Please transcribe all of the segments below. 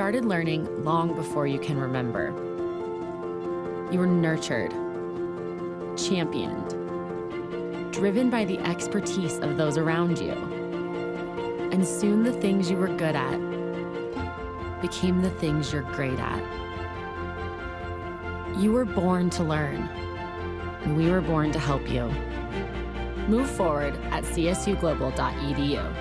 Started learning long before you can remember. You were nurtured, championed, driven by the expertise of those around you. And soon the things you were good at became the things you're great at. You were born to learn, and we were born to help you. Move forward at csuglobal.edu.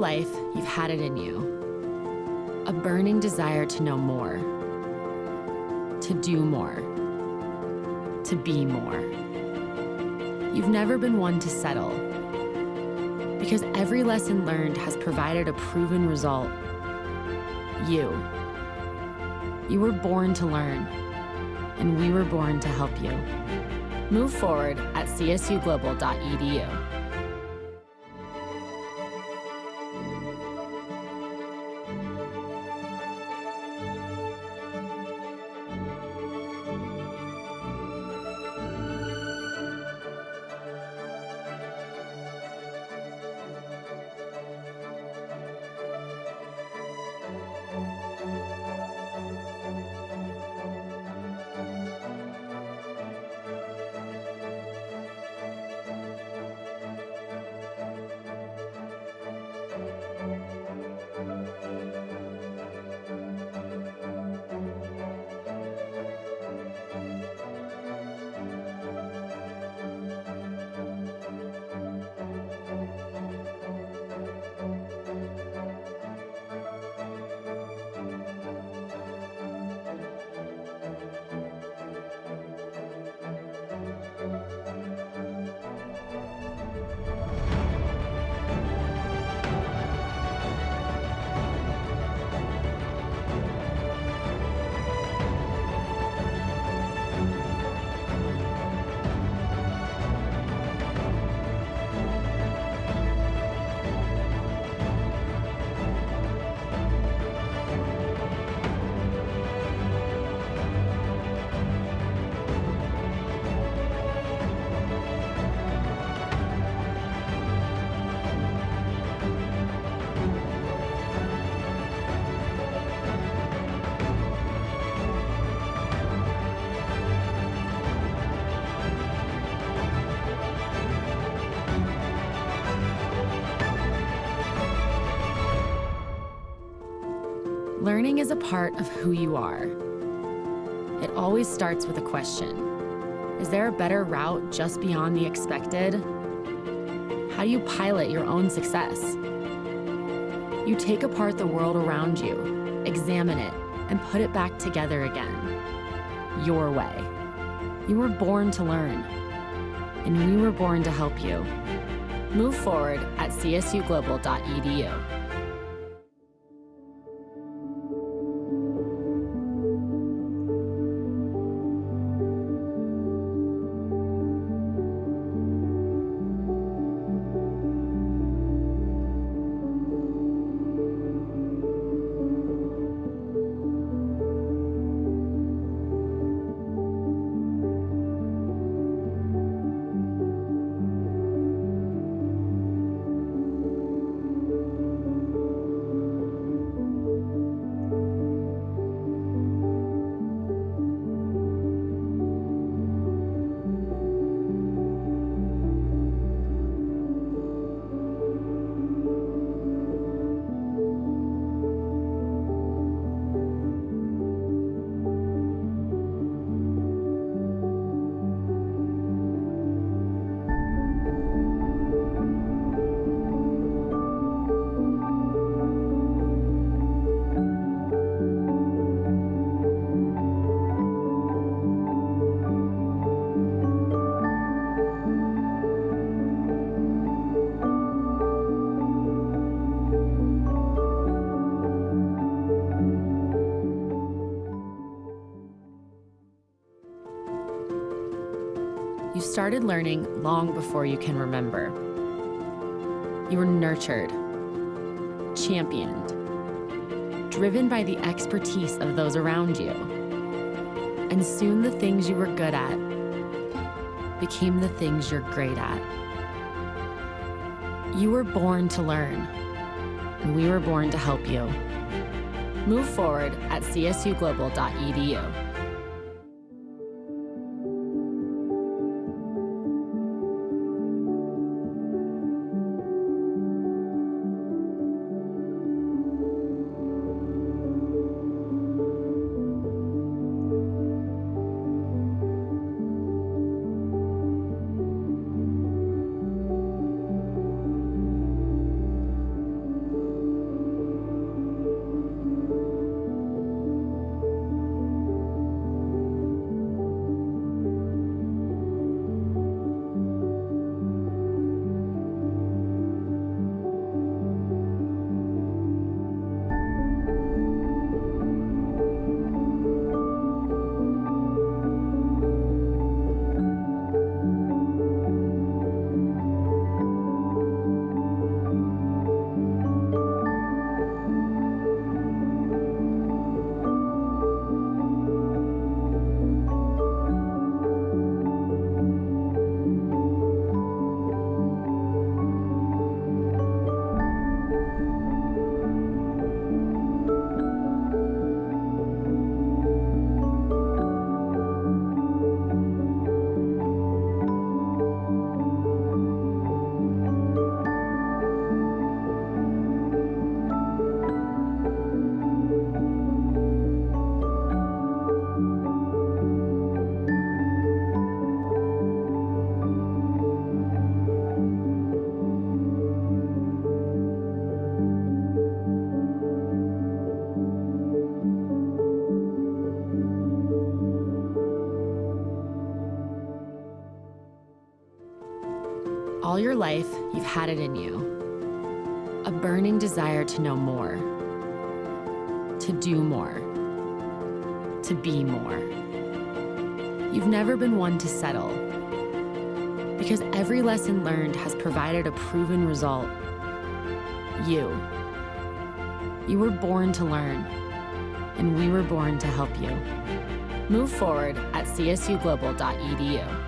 life, you've had it in you. A burning desire to know more, to do more, to be more. You've never been one to settle because every lesson learned has provided a proven result. You. You were born to learn, and we were born to help you. Move forward at csuglobal.edu. part of who you are. It always starts with a question. Is there a better route just beyond the expected? How do you pilot your own success? You take apart the world around you, examine it, and put it back together again. Your way. You were born to learn, and we were born to help you. Move forward at csuglobal.edu. started learning long before you can remember. You were nurtured, championed, driven by the expertise of those around you. And soon the things you were good at became the things you're great at. You were born to learn, and we were born to help you. Move forward at csuglobal.edu. life, you've had it in you. A burning desire to know more, to do more, to be more. You've never been one to settle because every lesson learned has provided a proven result. You. You were born to learn, and we were born to help you. Move forward at csuglobal.edu.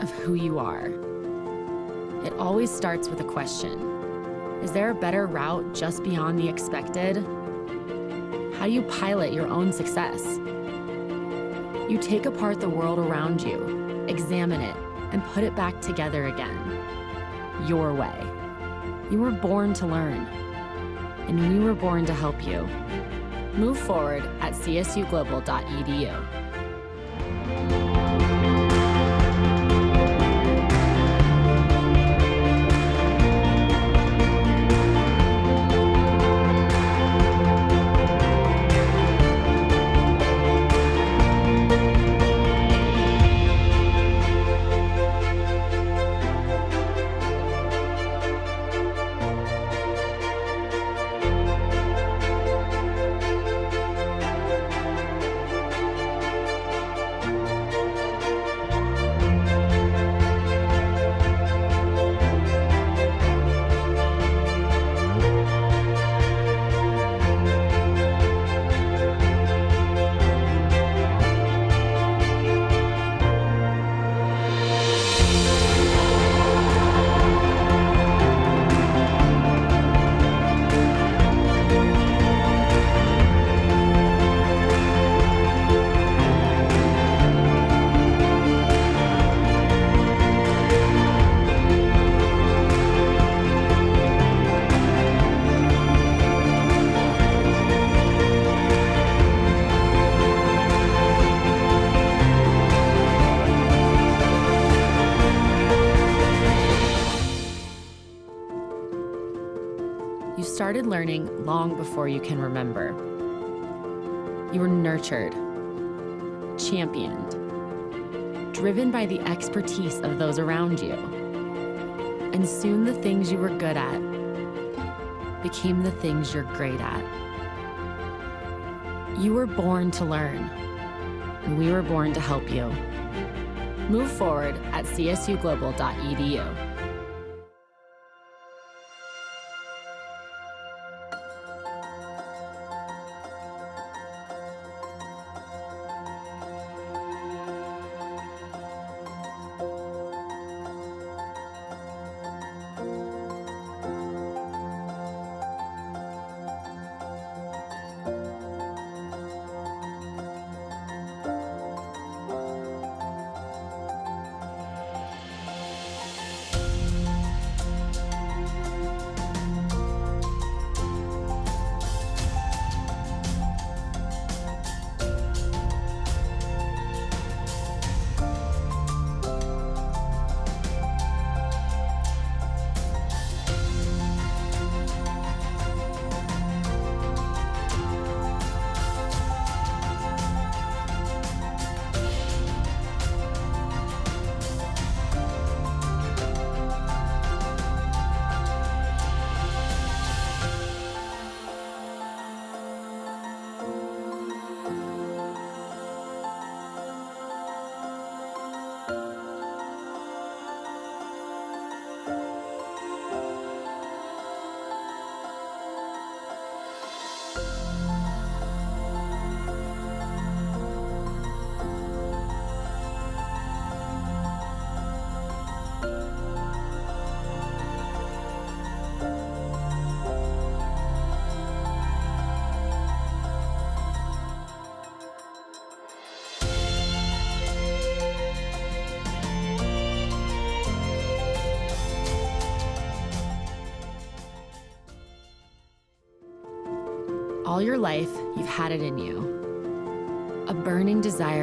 of who you are. It always starts with a question. Is there a better route just beyond the expected? How do you pilot your own success? You take apart the world around you, examine it, and put it back together again. Your way. You were born to learn, and we were born to help you. Move forward at csuglobal.edu. You started learning long before you can remember. You were nurtured, championed, driven by the expertise of those around you. And soon the things you were good at became the things you're great at. You were born to learn, and we were born to help you. Move forward at csuglobal.edu.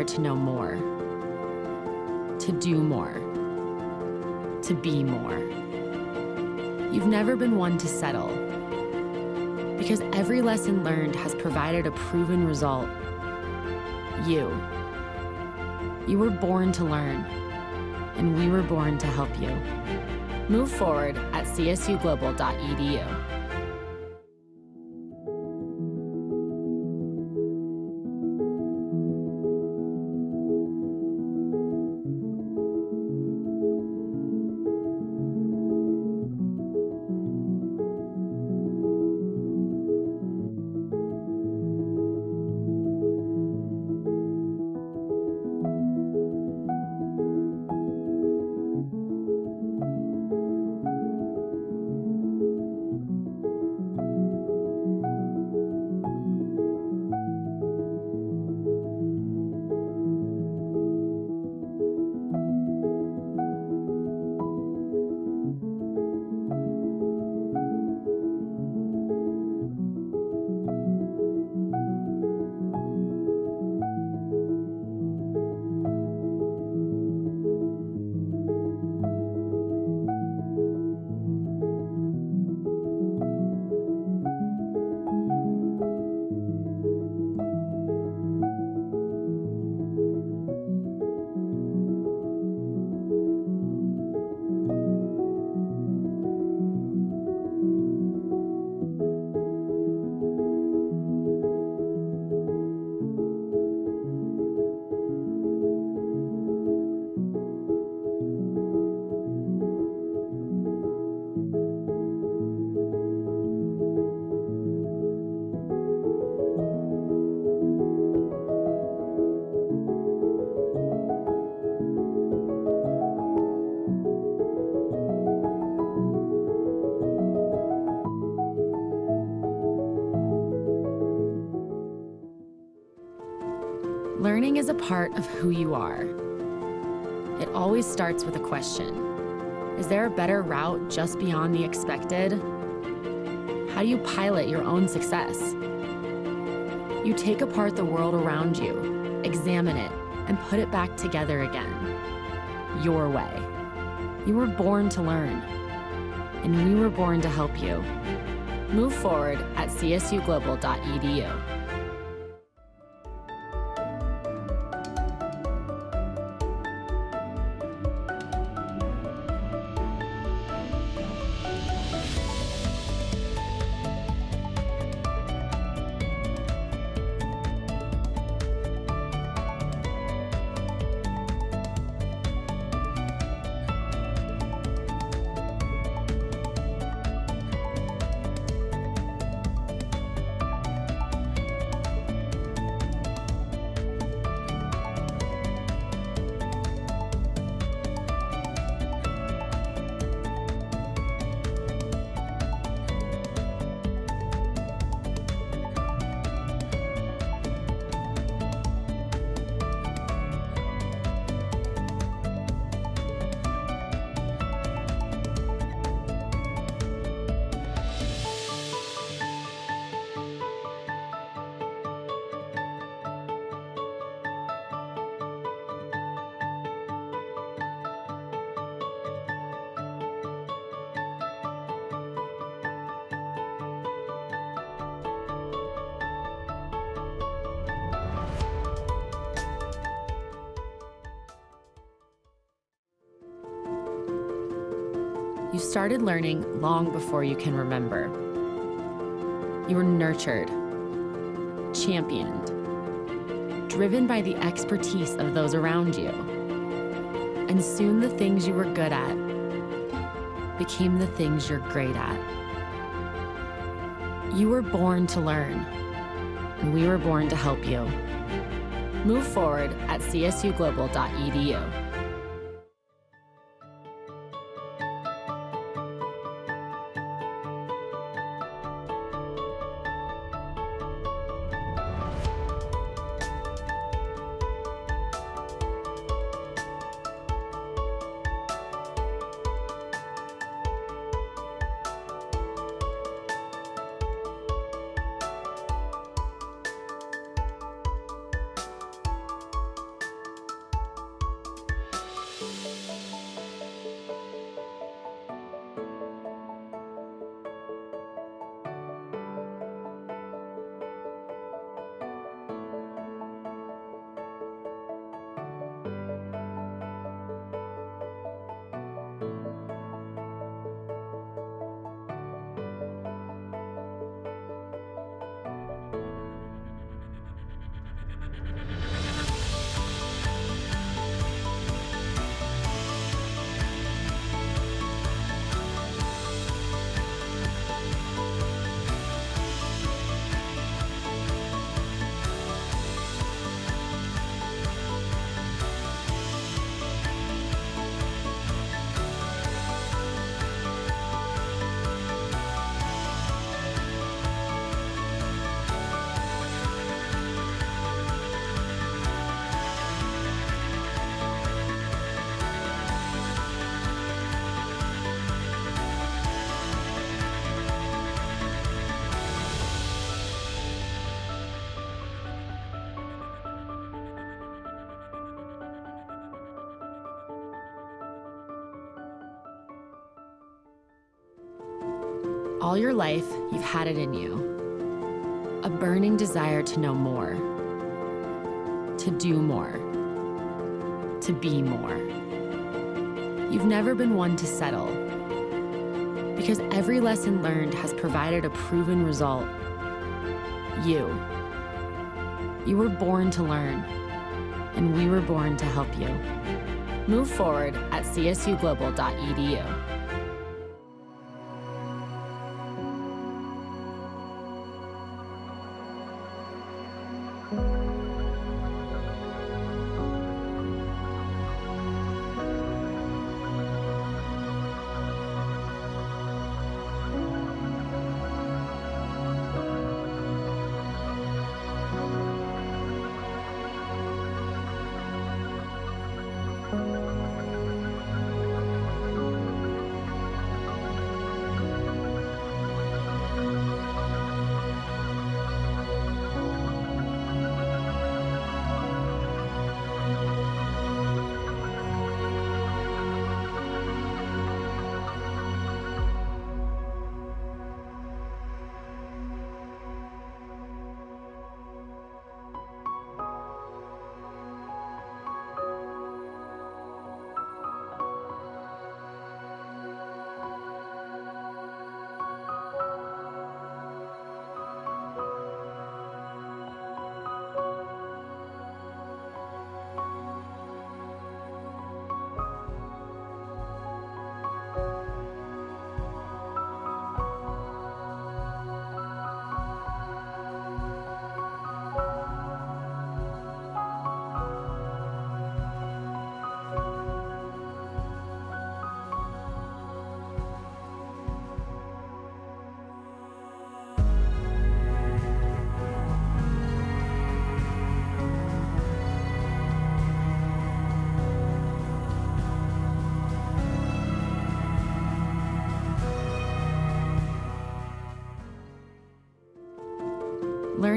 desire to know more, to do more, to be more. You've never been one to settle because every lesson learned has provided a proven result. You. You were born to learn, and we were born to help you. Move forward at csuglobal.edu. of who you are. It always starts with a question. Is there a better route just beyond the expected? How do you pilot your own success? You take apart the world around you, examine it, and put it back together again. Your way. You were born to learn, and we were born to help you. Move forward at csuglobal.edu. started learning long before you can remember. You were nurtured, championed, driven by the expertise of those around you. And soon the things you were good at became the things you're great at. You were born to learn, and we were born to help you. Move forward at csuglobal.edu. in you. A burning desire to know more, to do more, to be more. You've never been one to settle because every lesson learned has provided a proven result. You. You were born to learn, and we were born to help you. Move forward at csuglobal.edu.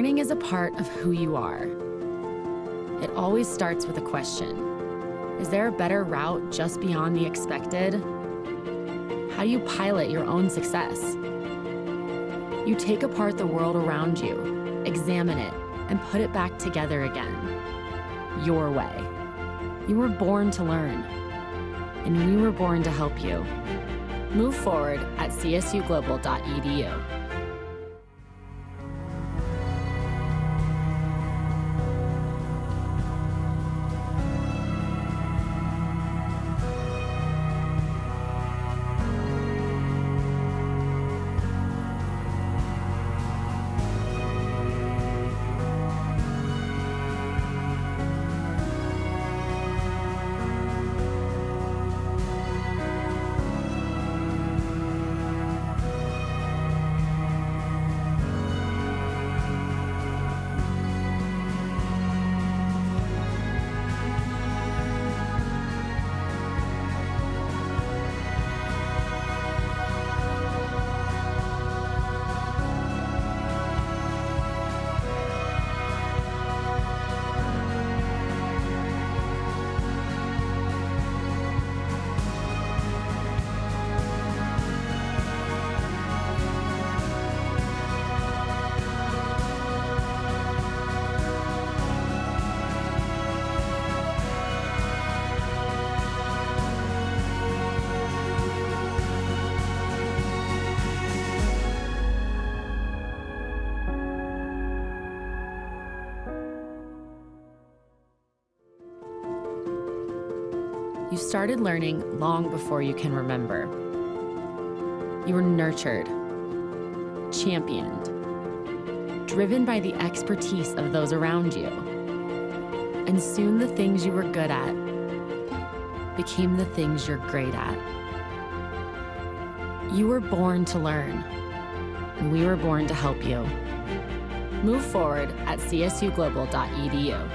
Learning is a part of who you are. It always starts with a question. Is there a better route just beyond the expected? How do you pilot your own success? You take apart the world around you, examine it, and put it back together again. Your way. You were born to learn, and we were born to help you. Move forward at csuglobal.edu. started learning long before you can remember. You were nurtured, championed, driven by the expertise of those around you. And soon the things you were good at became the things you're great at. You were born to learn, and we were born to help you. Move forward at csuglobal.edu.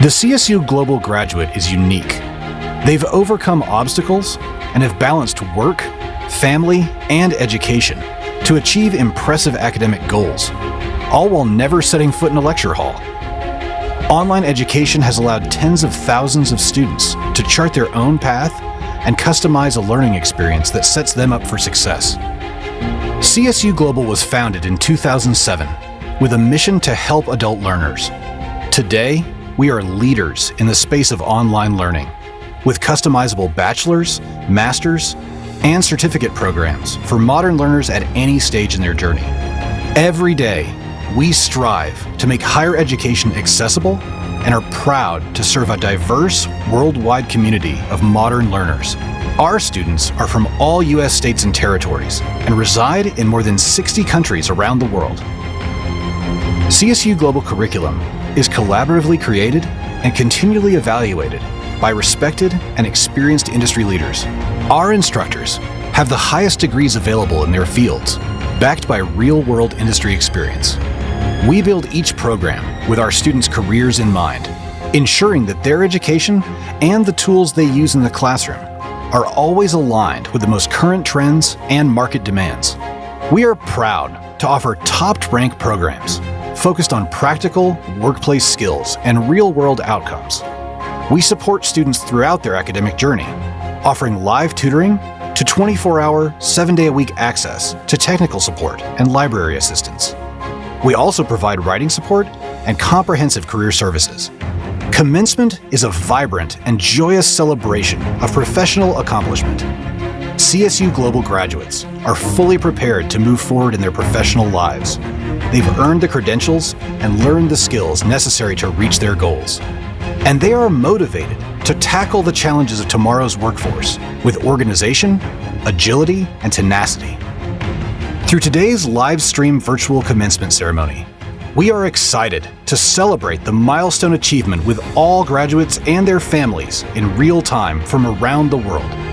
The CSU Global graduate is unique. They've overcome obstacles and have balanced work, family, and education to achieve impressive academic goals, all while never setting foot in a lecture hall. Online education has allowed tens of thousands of students to chart their own path and customize a learning experience that sets them up for success. CSU Global was founded in 2007 with a mission to help adult learners. Today, we are leaders in the space of online learning with customizable bachelor's, master's, and certificate programs for modern learners at any stage in their journey. Every day, we strive to make higher education accessible and are proud to serve a diverse, worldwide community of modern learners. Our students are from all U.S. states and territories and reside in more than 60 countries around the world. CSU Global Curriculum is collaboratively created and continually evaluated by respected and experienced industry leaders. Our instructors have the highest degrees available in their fields, backed by real-world industry experience. We build each program with our students' careers in mind, ensuring that their education and the tools they use in the classroom are always aligned with the most current trends and market demands. We are proud to offer top-ranked programs focused on practical workplace skills and real-world outcomes. We support students throughout their academic journey, offering live tutoring to 24-hour, 7-day-a-week access to technical support and library assistance. We also provide writing support and comprehensive career services. Commencement is a vibrant and joyous celebration of professional accomplishment. CSU Global graduates are fully prepared to move forward in their professional lives. They've earned the credentials and learned the skills necessary to reach their goals. And they are motivated to tackle the challenges of tomorrow's workforce with organization, agility, and tenacity. Through today's live stream virtual commencement ceremony, we are excited to celebrate the milestone achievement with all graduates and their families in real time from around the world.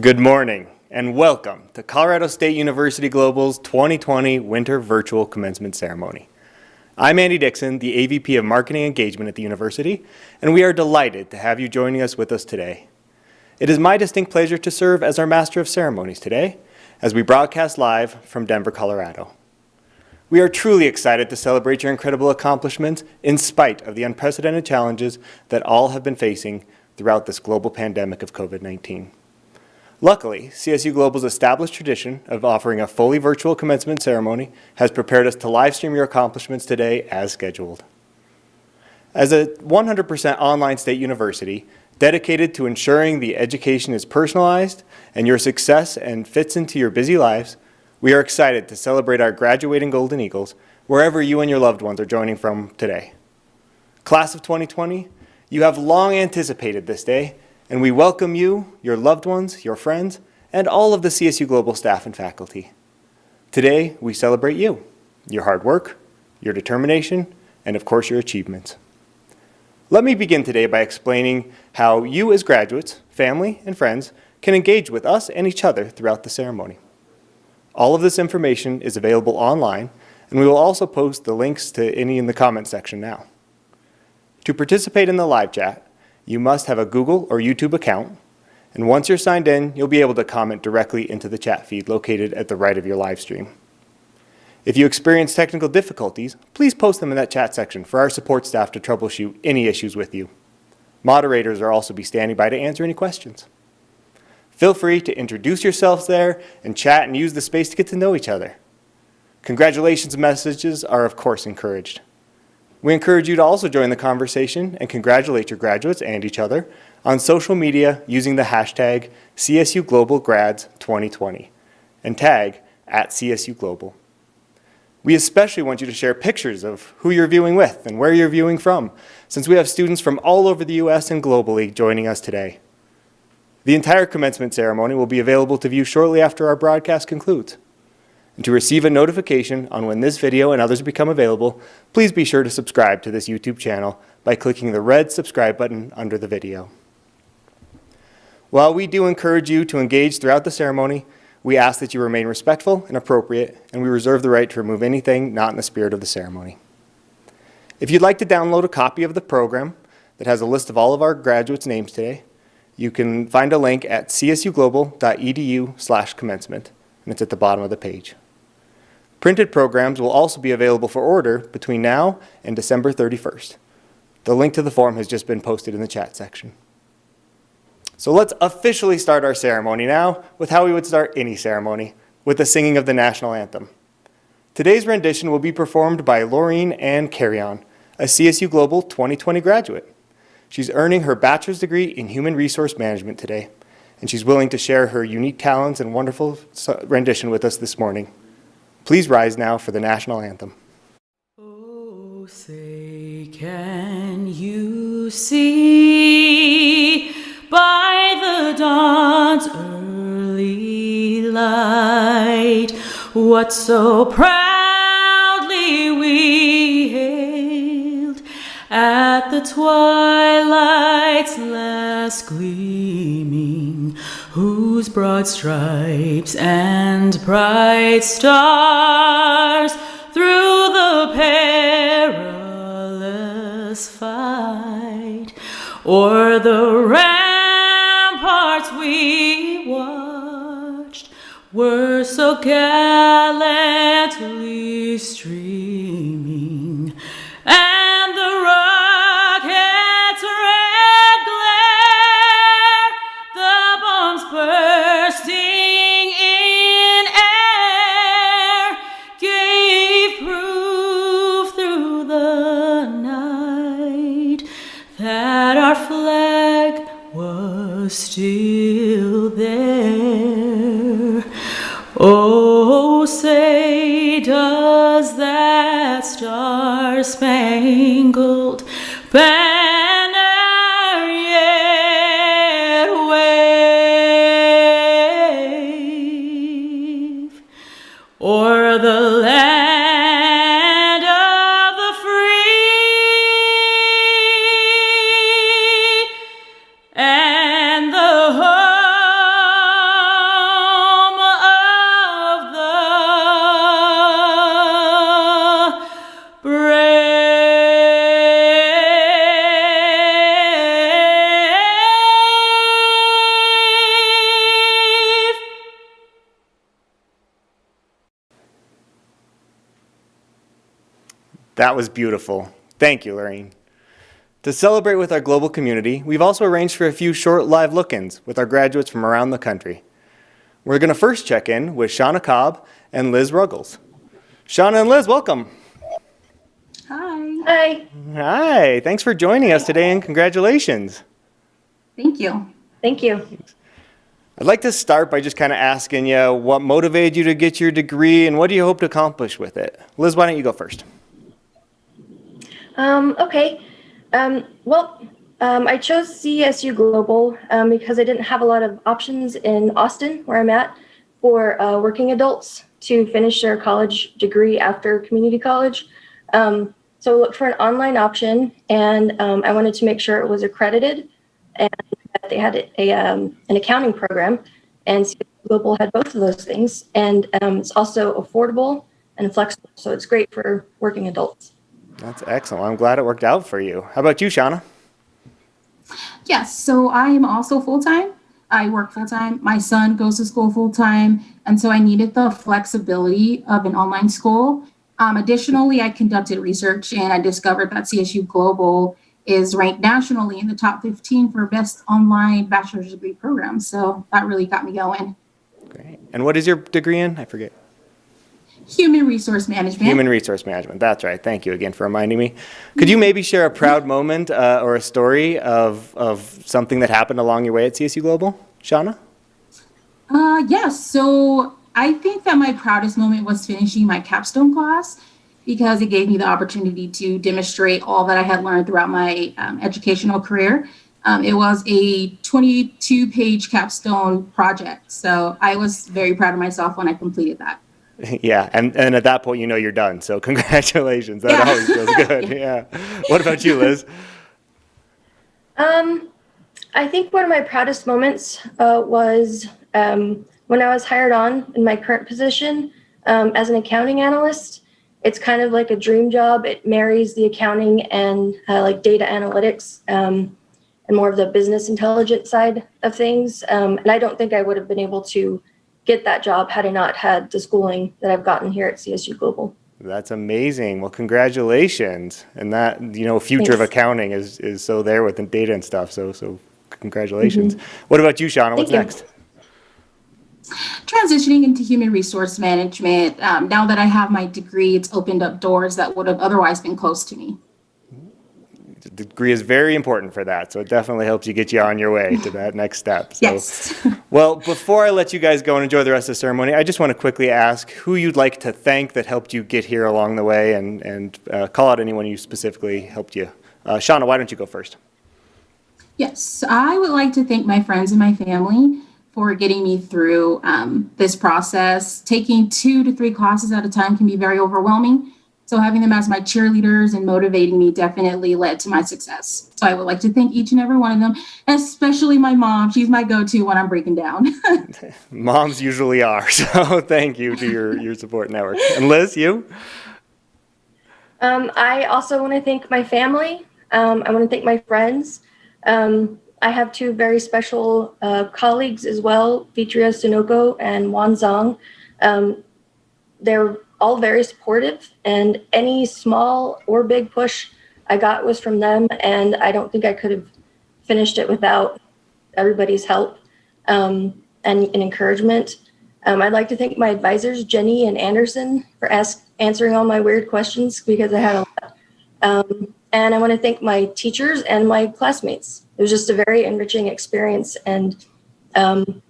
Good morning and welcome to Colorado State University Global's 2020 Winter Virtual Commencement Ceremony. I'm Andy Dixon, the AVP of Marketing Engagement at the university, and we are delighted to have you joining us with us today. It is my distinct pleasure to serve as our Master of Ceremonies today as we broadcast live from Denver, Colorado. We are truly excited to celebrate your incredible accomplishments in spite of the unprecedented challenges that all have been facing throughout this global pandemic of COVID-19. Luckily, CSU Global's established tradition of offering a fully virtual commencement ceremony has prepared us to livestream your accomplishments today as scheduled. As a 100% online state university, dedicated to ensuring the education is personalized and your success and fits into your busy lives, we are excited to celebrate our graduating Golden Eagles wherever you and your loved ones are joining from today. Class of 2020, you have long anticipated this day and we welcome you, your loved ones, your friends, and all of the CSU Global staff and faculty. Today, we celebrate you, your hard work, your determination, and of course your achievements. Let me begin today by explaining how you as graduates, family, and friends can engage with us and each other throughout the ceremony. All of this information is available online, and we will also post the links to any in the comment section now. To participate in the live chat, you must have a Google or YouTube account. And once you're signed in, you'll be able to comment directly into the chat feed located at the right of your live stream. If you experience technical difficulties, please post them in that chat section for our support staff to troubleshoot any issues with you. Moderators are also be standing by to answer any questions. Feel free to introduce yourselves there and chat and use the space to get to know each other. Congratulations messages are of course encouraged. We encourage you to also join the conversation and congratulate your graduates and each other on social media using the hashtag CSUGlobalGrads2020 and tag at CSU Global. We especially want you to share pictures of who you're viewing with and where you're viewing from, since we have students from all over the U.S. and globally joining us today. The entire commencement ceremony will be available to view shortly after our broadcast concludes. And to receive a notification on when this video and others become available, please be sure to subscribe to this YouTube channel by clicking the red subscribe button under the video. While we do encourage you to engage throughout the ceremony, we ask that you remain respectful and appropriate, and we reserve the right to remove anything not in the spirit of the ceremony. If you'd like to download a copy of the program that has a list of all of our graduates' names today, you can find a link at csuglobal.edu commencement, and it's at the bottom of the page. Printed programs will also be available for order between now and December 31st. The link to the form has just been posted in the chat section. So let's officially start our ceremony now with how we would start any ceremony, with the singing of the national anthem. Today's rendition will be performed by Laureen Ann Carrion, a CSU Global 2020 graduate. She's earning her bachelor's degree in human resource management today, and she's willing to share her unique talents and wonderful rendition with us this morning. Please rise now for the national anthem. Oh, say, can you see by the dawn's early light what so proudly we hailed at the twilight's last gleaming, whose broad stripes and bright stars through the perilous fight o'er the ramparts we watched were so gallantly streaming, and the still there. Oh, say, does that star spangled banner That was beautiful. Thank you, Lorraine. To celebrate with our global community, we've also arranged for a few short live look-ins with our graduates from around the country. We're going to first check in with Shauna Cobb and Liz Ruggles. Shauna and Liz, welcome. Hi. Hi. Hi, thanks for joining us today and congratulations. Thank you. Thank you. I'd like to start by just kind of asking you what motivated you to get your degree and what do you hope to accomplish with it? Liz, why don't you go first? Um, okay. Um, well, um, I chose CSU Global um, because I didn't have a lot of options in Austin, where I'm at, for uh, working adults to finish their college degree after community college. Um, so I looked for an online option, and um, I wanted to make sure it was accredited and that they had a, um, an accounting program. And CSU Global had both of those things, and um, it's also affordable and flexible. So it's great for working adults. That's excellent. I'm glad it worked out for you. How about you, Shauna? Yes, so I am also full time. I work full time. My son goes to school full time. And so I needed the flexibility of an online school. Um, additionally, I conducted research and I discovered that CSU Global is ranked nationally in the top 15 for best online bachelor's degree programs. So that really got me going. Great. And what is your degree in? I forget. Human resource management. Human resource management. That's right. Thank you again for reminding me. Could you maybe share a proud moment uh, or a story of, of something that happened along your way at CSU Global? Shauna? Uh, yes. So I think that my proudest moment was finishing my capstone class because it gave me the opportunity to demonstrate all that I had learned throughout my um, educational career. Um, it was a 22 page capstone project. So I was very proud of myself when I completed that. Yeah, and, and at that point, you know you're done. So congratulations. That Yeah. always feels good. Yeah. What about you, Liz? Um, I think one of my proudest moments uh, was um, when I was hired on in my current position um, as an accounting analyst. It's kind of like a dream job. It marries the accounting and uh, like data analytics um, and more of the business intelligence side of things. Um, and I don't think I would have been able to get that job had I not had the schooling that I've gotten here at CSU Global. That's amazing. Well, congratulations. And that, you know, future of accounting is, is so there with the data and stuff. So, so congratulations. What about you, Shauna? What's. You. next? Transitioning into human resource management, um, now that I have my degree, it's opened up doors that would have otherwise been closed to me. The degree is very important for that. So it definitely helps you get you on your way to that next step. So, Yes. Well, before I let you guys go and enjoy the rest of the ceremony, I just want to quickly ask who you'd like to thank that helped you get here along the way and, and uh, call out anyone who specifically helped you. Uh, Shauna, why don't you go first? Yes, I would like to thank my friends and my family for getting me through um, this process. Taking two to three classes at a time can be very overwhelming. So having them as my cheerleaders and motivating me definitely led to my success. So I would like to thank each and every one of them, especially my mom. She's my go-to when I'm breaking down. Moms usually are, so thank you to your, your support network. And Liz, you? Um, I also want to thank my family. Um, I want to thank my friends. Um, I have two very special uh, colleagues as well, Vitria Sunoco and Juan Zhang. Um, they're all very supportive, and any small or big push I got was from them, and I don't think I could have finished it without everybody's help um, and, and encouragement. Um, I'd like to thank my advisors, Jenny and Anderson, for ask, answering all my weird questions because I had a lot. Um, and I want to thank my teachers and my classmates. It was just a very enriching experience, and um,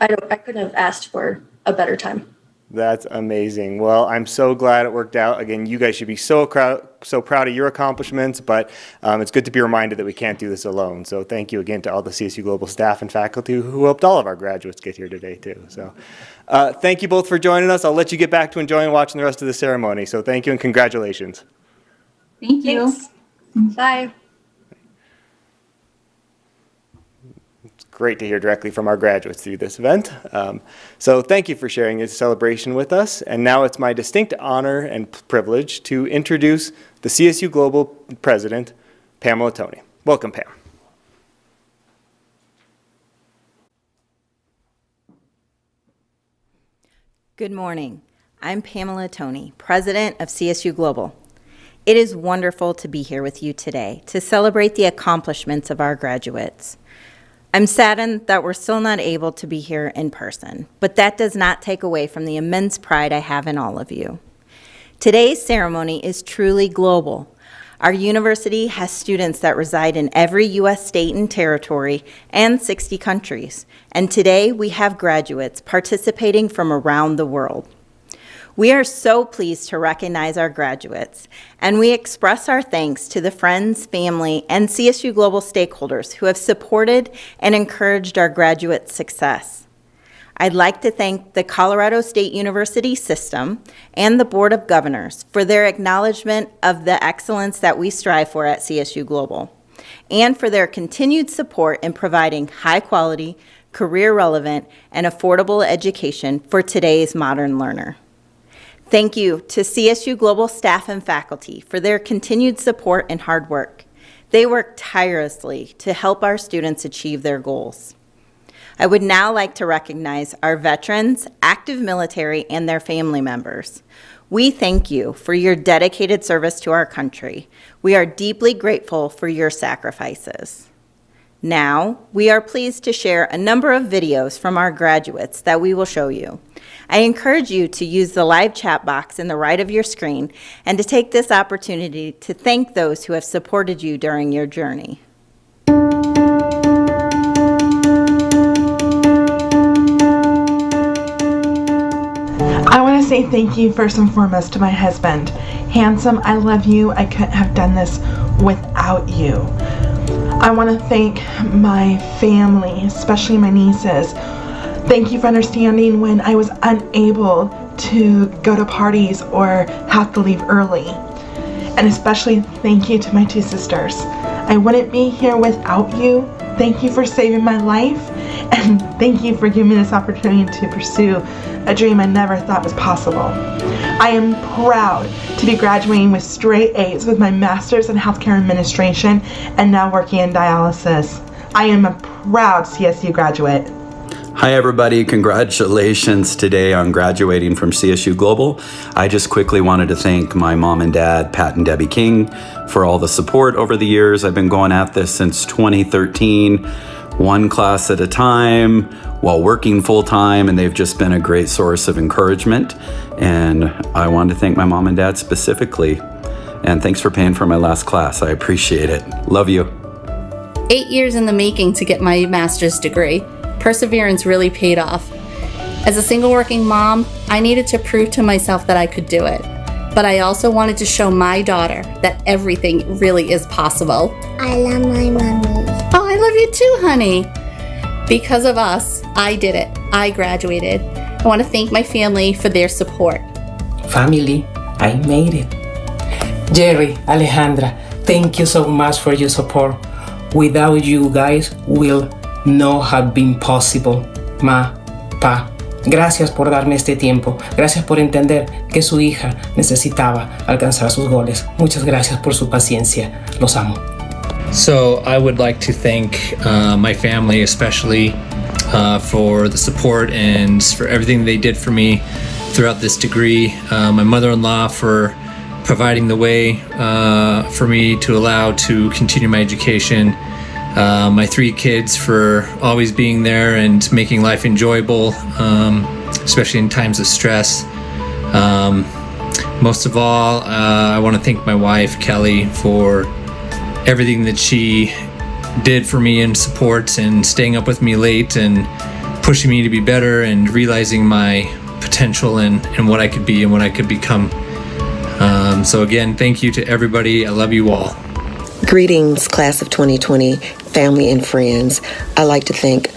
I don't, I couldn't have asked for a better time. That's amazing. Well, I'm so glad it worked out. Again, you guys should be so, crowd, so proud of your accomplishments, but um, it's good to be reminded that we can't do this alone. So thank you again to all the CSU Global staff and faculty who helped all of our graduates get here today too. So uh, thank you both for joining us. I'll let you get back to enjoying watching the rest of the ceremony. So thank you and congratulations. Thank you. Thanks. Bye. Great to hear directly from our graduates through this event. Um, so thank you for sharing this celebration with us. And now it's my distinct honor and privilege to introduce the CSU Global President, Pamela Toney. Welcome, Pam. Good morning. I'm Pamela Toney, President of CSU Global. It is wonderful to be here with you today to celebrate the accomplishments of our graduates. I'm saddened that we're still not able to be here in person, but that does not take away from the immense pride I have in all of you. Today's ceremony is truly global. Our university has students that reside in every U.S. state and territory and 60 countries, and today we have graduates participating from around the world. We are so pleased to recognize our graduates, and we express our thanks to the friends, family, and CSU Global stakeholders who have supported and encouraged our graduates' success. I'd like to thank the Colorado State University system and the Board of Governors for their acknowledgement of the excellence that we strive for at CSU Global, and for their continued support in providing high-quality, career-relevant, and affordable education for today's modern learner. Thank you to CSU Global staff and faculty for their continued support and hard work. They work tirelessly to help our students achieve their goals. I would now like to recognize our veterans, active military, and their family members. We thank you for your dedicated service to our country. We are deeply grateful for your sacrifices. Now, we are pleased to share a number of videos from our graduates that we will show you. I encourage you to use the live chat box in the right of your screen and to take this opportunity to thank those who have supported you during your journey. I want to say thank you first and foremost to my husband. Handsome, I love you. I couldn't have done this without you. I want to thank my family, especially my nieces. Thank you for understanding when I was unable to go to parties or have to leave early. And especially thank you to my two sisters. I wouldn't be here without you, thank you for saving my life, and thank you for giving me this opportunity to pursue a dream I never thought was possible. I am proud to be graduating with straight A's with my master's in healthcare administration and now working in dialysis. I am a proud CSU graduate. Hi, everybody. Congratulations today on graduating from CSU Global. I just quickly wanted to thank my mom and dad, Pat and Debbie King, for all the support over the years. I've been going at this since 2013, one class at a time while working full time, and they've just been a great source of encouragement. And I wanted to thank my mom and dad specifically. And thanks for paying for my last class. I appreciate it. Love you. Eight years in the making to get my master's degree perseverance really paid off. As a single working mom, I needed to prove to myself that I could do it. But I also wanted to show my daughter that everything really is possible. I love my mommy. Oh, I love you too, honey. Because of us, I did it. I graduated. I want to thank my family for their support. Family, I made it. Jerry, Alejandra, thank you so much for your support. Without you guys, will no have been possible. Ma, pa, gracias por darme este tiempo. Gracias por entender que su hija necesitaba alcanzar sus goles. Muchas gracias por su paciencia. Los amo. So I would like to thank uh, my family, especially uh, for the support and for everything they did for me throughout this degree. Uh, my mother-in-law for providing the way uh, for me to allow to continue my education. Uh, my three kids for always being there and making life enjoyable, um, especially in times of stress. Um, most of all, uh, I want to thank my wife, Kelly, for everything that she did for me in support and staying up with me late and pushing me to be better and realizing my potential and, and what I could be and what I could become. Um, so, again, thank you to everybody. I love you all. Greetings, class of 2020, family and friends. I like to thank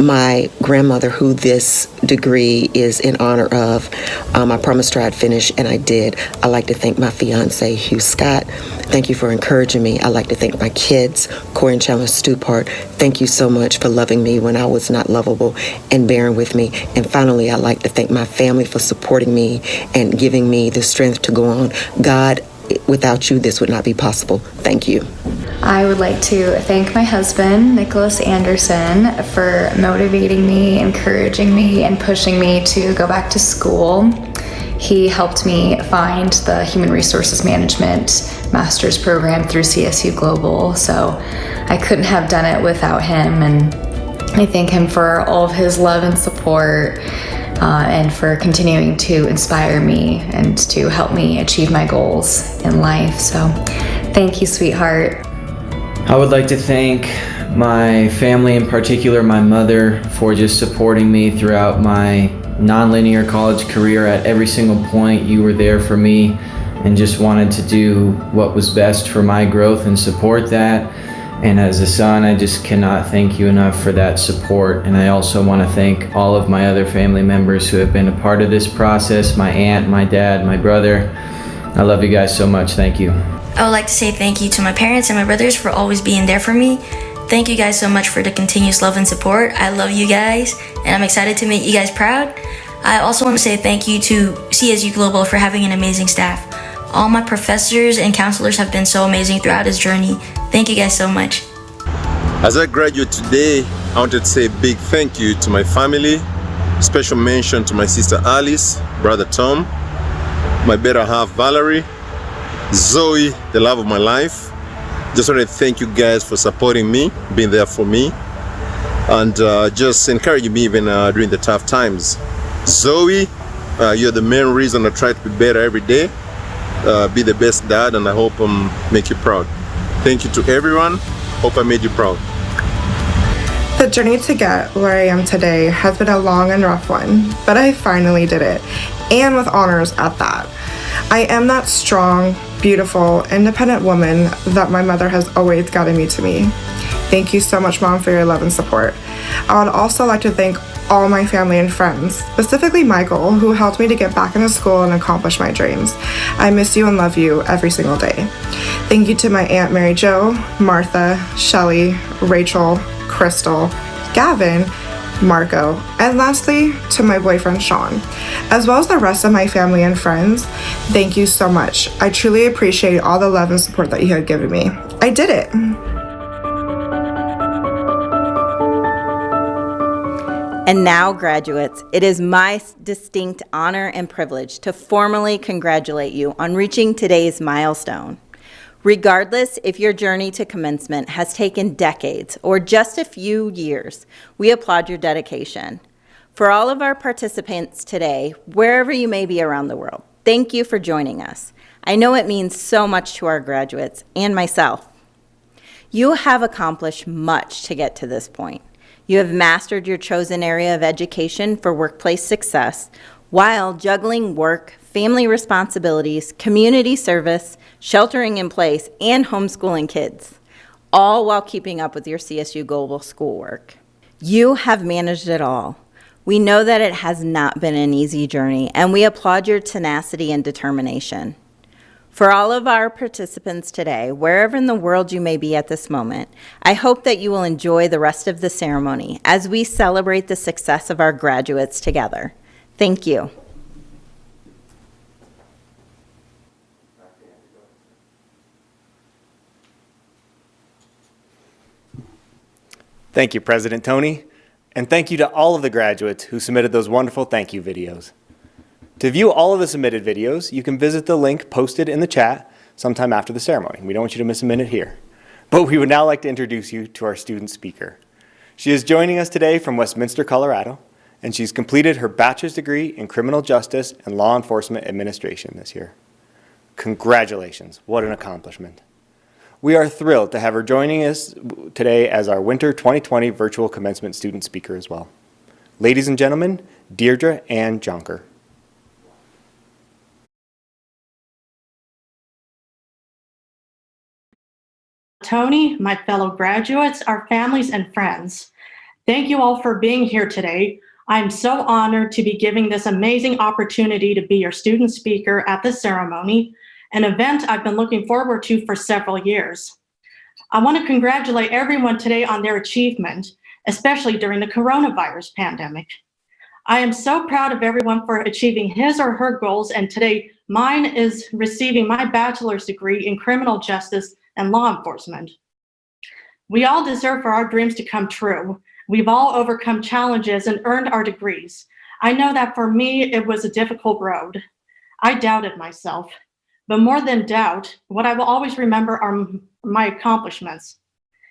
my grandmother, who this degree is in honor of. Um, I promised her I'd finish, and I did. I like to thank my fiance, Hugh Scott. Thank you for encouraging me. I like to thank my kids, Corey and Chandler Stupart. Thank you so much for loving me when I was not lovable and bearing with me. And finally, I'd like to thank my family for supporting me and giving me the strength to go on. God, without you, this would not be possible. Thank you. I would like to thank my husband, Nicholas Anderson, for motivating me, encouraging me, and pushing me to go back to school. He helped me find the Human Resources Management Master's Program through CSU Global, so I couldn't have done it without him. And I thank him for all of his love and support. Uh, and for continuing to inspire me and to help me achieve my goals in life. So, thank you, sweetheart. I would like to thank my family, in particular my mother, for just supporting me throughout my nonlinear college career. At every single point, you were there for me and just wanted to do what was best for my growth and support that. And as a son, I just cannot thank you enough for that support. And I also want to thank all of my other family members who have been a part of this process my aunt, my dad, my brother. I love you guys so much. Thank you. I would like to say thank you to my parents and my brothers for always being there for me. Thank you guys so much for the continuous love and support. I love you guys, and I'm excited to make you guys proud. I also want to say thank you to CSU Global for having an amazing staff. All my professors and counselors have been so amazing throughout this journey. Thank you guys so much. As I graduate today, I wanted to say a big thank you to my family. Special mention to my sister Alice, brother Tom, my better half Valerie, Zoe, the love of my life. Just want to thank you guys for supporting me, being there for me, and uh, just encouraging me even uh, during the tough times. Zoe, uh, you're the main reason I try to be better every day, uh, be the best dad, and I hope um, make you proud. Thank you to everyone. Hope I made you proud. The journey to get where I am today has been a long and rough one, but I finally did it, and with honors at that. I am that strong, beautiful, independent woman that my mother has always guided me to be. Thank you so much, Mom, for your love and support. I would also like to thank all my family and friends, specifically Michael, who helped me to get back into school and accomplish my dreams. I miss you and love you every single day. Thank you to my Aunt Mary Jo, Martha, Shelly, Rachel, Crystal, Gavin, Marco, and lastly, to my boyfriend Sean, as well as the rest of my family and friends. Thank you so much. I truly appreciate all the love and support that you have given me. I did it. And now, graduates, it is my distinct honor and privilege to formally congratulate you on reaching today's milestone. Regardless if your journey to commencement has taken decades or just a few years, we applaud your dedication. For all of our participants today, wherever you may be around the world, thank you for joining us. I know it means so much to our graduates and myself. You have accomplished much to get to this point. You have mastered your chosen area of education for workplace success while juggling work, family responsibilities, community service, sheltering in place, and homeschooling kids, all while keeping up with your CSU Global schoolwork. You have managed it all. We know that it has not been an easy journey, and we applaud your tenacity and determination. For all of our participants today, wherever in the world you may be at this moment, I hope that you will enjoy the rest of the ceremony as we celebrate the success of our graduates together. Thank you. Thank you, President Toney, and thank you to all of the graduates who submitted those wonderful thank you videos. To view all of the submitted videos, you can visit the link posted in the chat sometime after the ceremony. We don't want you to miss a minute here. But we would now like to introduce you to our student speaker. She is joining us today from Westminster, Colorado, and she's completed her bachelor's degree in criminal justice and law enforcement administration this year. Congratulations, what an accomplishment. We are thrilled to have her joining us today as our Winter 2020 Virtual Commencement Student Speaker as well. Ladies and gentlemen, Deirdre Ann Jonker. Toney, my fellow graduates, our families and friends. Thank you all for being here today. I'm so honored to be giving this amazing opportunity to be your student speaker at this ceremony, an event I've been looking forward to for several years. I want to congratulate everyone today on their achievement, especially during the coronavirus pandemic. I am so proud of everyone for achieving his or her goals, and today mine is receiving my bachelor's degree in criminal justice and law enforcement. We all deserve for our dreams to come true. We've all overcome challenges and earned our degrees. I know that for me, it was a difficult road. I doubted myself, but more than doubt, what I will always remember are my accomplishments.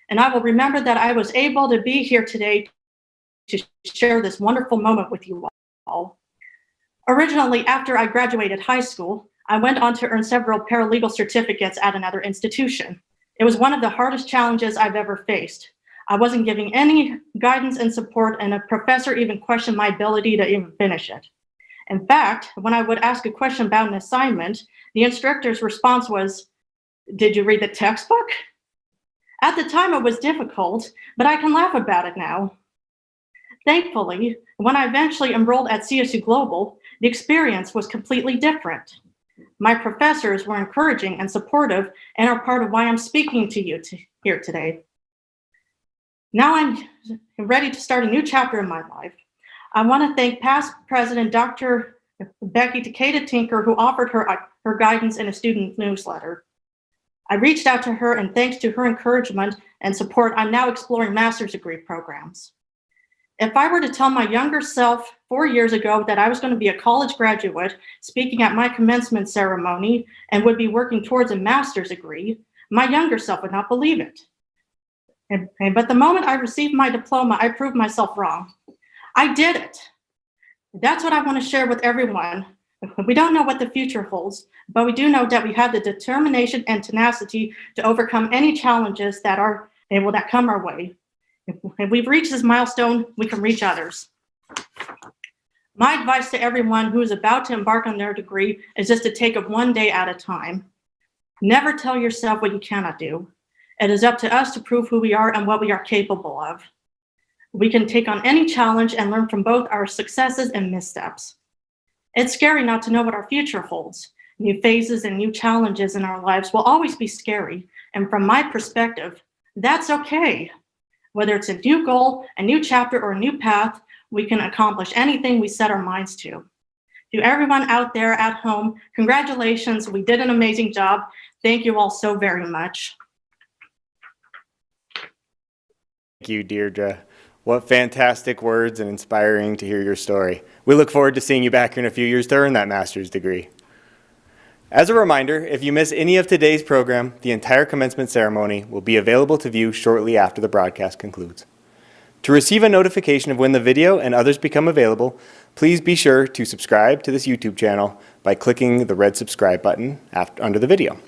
And I will remember that I was able to be here today to share this wonderful moment with you all. Originally, after I graduated high school, I went on to earn several paralegal certificates at another institution. It was one of the hardest challenges I've ever faced. I wasn't giving any guidance and support and a professor even questioned my ability to even finish it. In fact, when I would ask a question about an assignment, the instructor's response was, did you read the textbook? At the time it was difficult, but I can laugh about it now. Thankfully, when I eventually enrolled at CSU Global, the experience was completely different. My professors were encouraging and supportive and are part of why I'm speaking to you to, here today. Now I'm ready to start a new chapter in my life. I want to thank past President Dr. Becky Takeda Tinker, who offered her, her guidance in a student newsletter. I reached out to her and thanks to her encouragement and support, I'm now exploring master's degree programs. If I were to tell my younger self four years ago that I was going to be a college graduate speaking at my commencement ceremony and would be working towards a master's degree, my younger self would not believe it. And, and, but the moment I received my diploma, I proved myself wrong. I did it. That's what I want to share with everyone. We don't know what the future holds, but we do know that we have the determination and tenacity to overcome any challenges that are able that come our way. If we've reached this milestone, we can reach others. My advice to everyone who is about to embark on their degree is just to take it one day at a time. Never tell yourself what you cannot do. It is up to us to prove who we are and what we are capable of. We can take on any challenge and learn from both our successes and missteps. It's scary not to know what our future holds. New phases and new challenges in our lives will always be scary. And from my perspective, that's okay. Whether it's a new goal, a new chapter, or a new path, we can accomplish anything we set our minds to. To everyone out there at home, congratulations. We did an amazing job. Thank you all so very much. Thank you, Deirdre. What fantastic words and inspiring to hear your story. We look forward to seeing you back here in a few years to earn that master's degree. As a reminder, if you miss any of today's program, the entire commencement ceremony will be available to view shortly after the broadcast concludes. To receive a notification of when the video and others become available, please be sure to subscribe to this YouTube channel by clicking the red subscribe button after, under the video.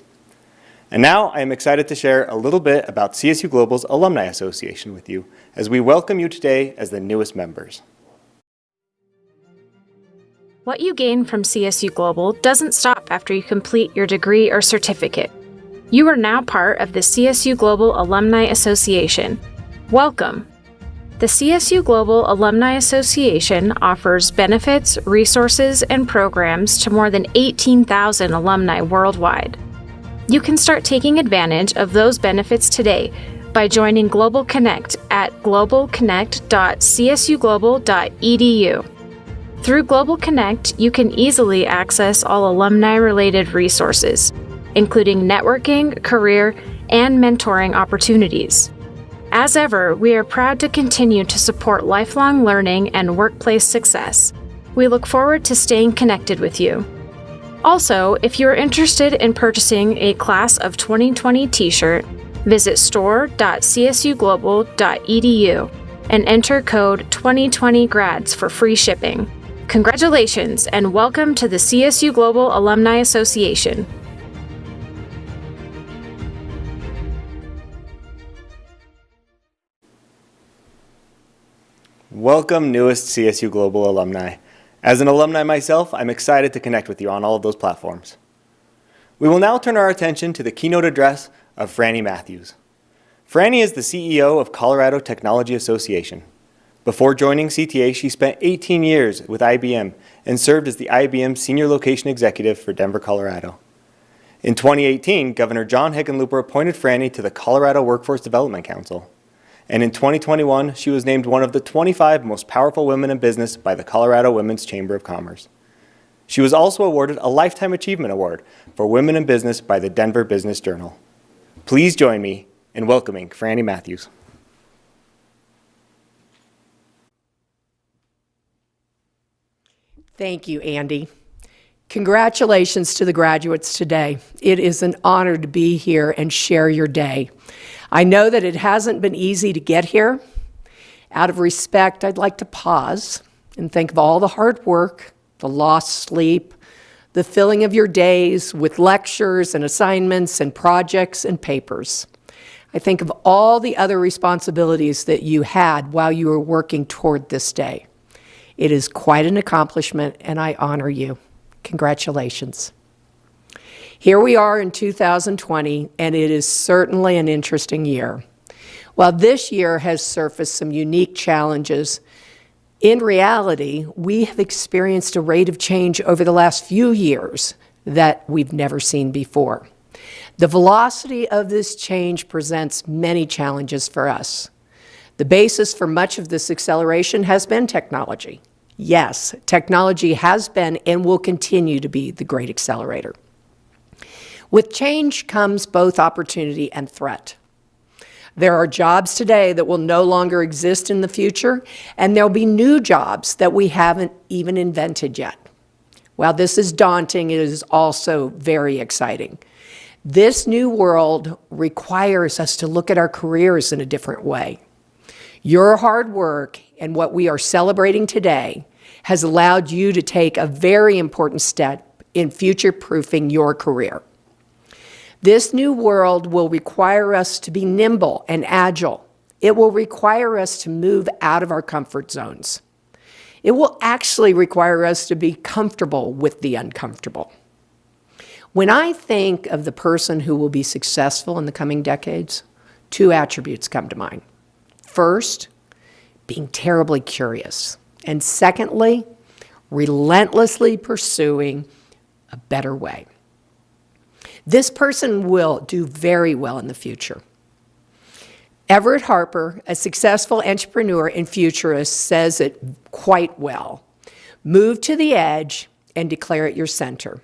And now I am excited to share a little bit about CSU Global's Alumni Association with you as we welcome you today as the newest members. What you gain from CSU Global doesn't stop after you complete your degree or certificate. You are now part of the CSU Global Alumni Association. Welcome! The CSU Global Alumni Association offers benefits, resources, and programs to more than 18,000 alumni worldwide. You can start taking advantage of those benefits today by joining Global Connect at globalconnect.csuglobal.edu. Through Global Connect, you can easily access all alumni related resources, including networking, career, and mentoring opportunities. As ever, we are proud to continue to support lifelong learning and workplace success. We look forward to staying connected with you. Also, if you are interested in purchasing a Class of 2020 t shirt, visit store.csuglobal.edu and enter code 2020grads for free shipping. Congratulations and welcome to the CSU Global Alumni Association. Welcome newest CSU Global alumni. As an alumni myself, I'm excited to connect with you on all of those platforms. We will now turn our attention to the keynote address of Frannie Matthews. Frannie is the CEO of Colorado Technology Association. Before joining CTA, she spent 18 years with IBM and served as the IBM Senior Location Executive for Denver, Colorado. In 2018, Governor John Hickenlooper appointed Frannie to the Colorado Workforce Development Council. And in 2021, she was named one of the 25 most powerful women in business by the Colorado Women's Chamber of Commerce. She was also awarded a Lifetime Achievement Award for Women in Business by the Denver Business Journal. Please join me in welcoming Frannie Matthews. Thank you, Andy. Congratulations to the graduates today. It is an honor to be here and share your day. I know that it hasn't been easy to get here. Out of respect, I'd like to pause and think of all the hard work, the lost sleep, the filling of your days with lectures and assignments and projects and papers. I think of all the other responsibilities that you had while you were working toward this day. It is quite an accomplishment, and I honor you. Congratulations. Here we are in 2020, and it is certainly an interesting year. While this year has surfaced some unique challenges, in reality, we have experienced a rate of change over the last few years that we've never seen before. The velocity of this change presents many challenges for us. The basis for much of this acceleration has been technology. Yes, technology has been and will continue to be the great accelerator. With change comes both opportunity and threat. There are jobs today that will no longer exist in the future, and there'll be new jobs that we haven't even invented yet. While this is daunting, it is also very exciting. This new world requires us to look at our careers in a different way. Your hard work and what we are celebrating today has allowed you to take a very important step in future-proofing your career. This new world will require us to be nimble and agile. It will require us to move out of our comfort zones. It will actually require us to be comfortable with the uncomfortable. When I think of the person who will be successful in the coming decades, two attributes come to mind. First, being terribly curious. And secondly, relentlessly pursuing a better way. This person will do very well in the future. Everett Harper, a successful entrepreneur and futurist, says it quite well. Move to the edge and declare it your center.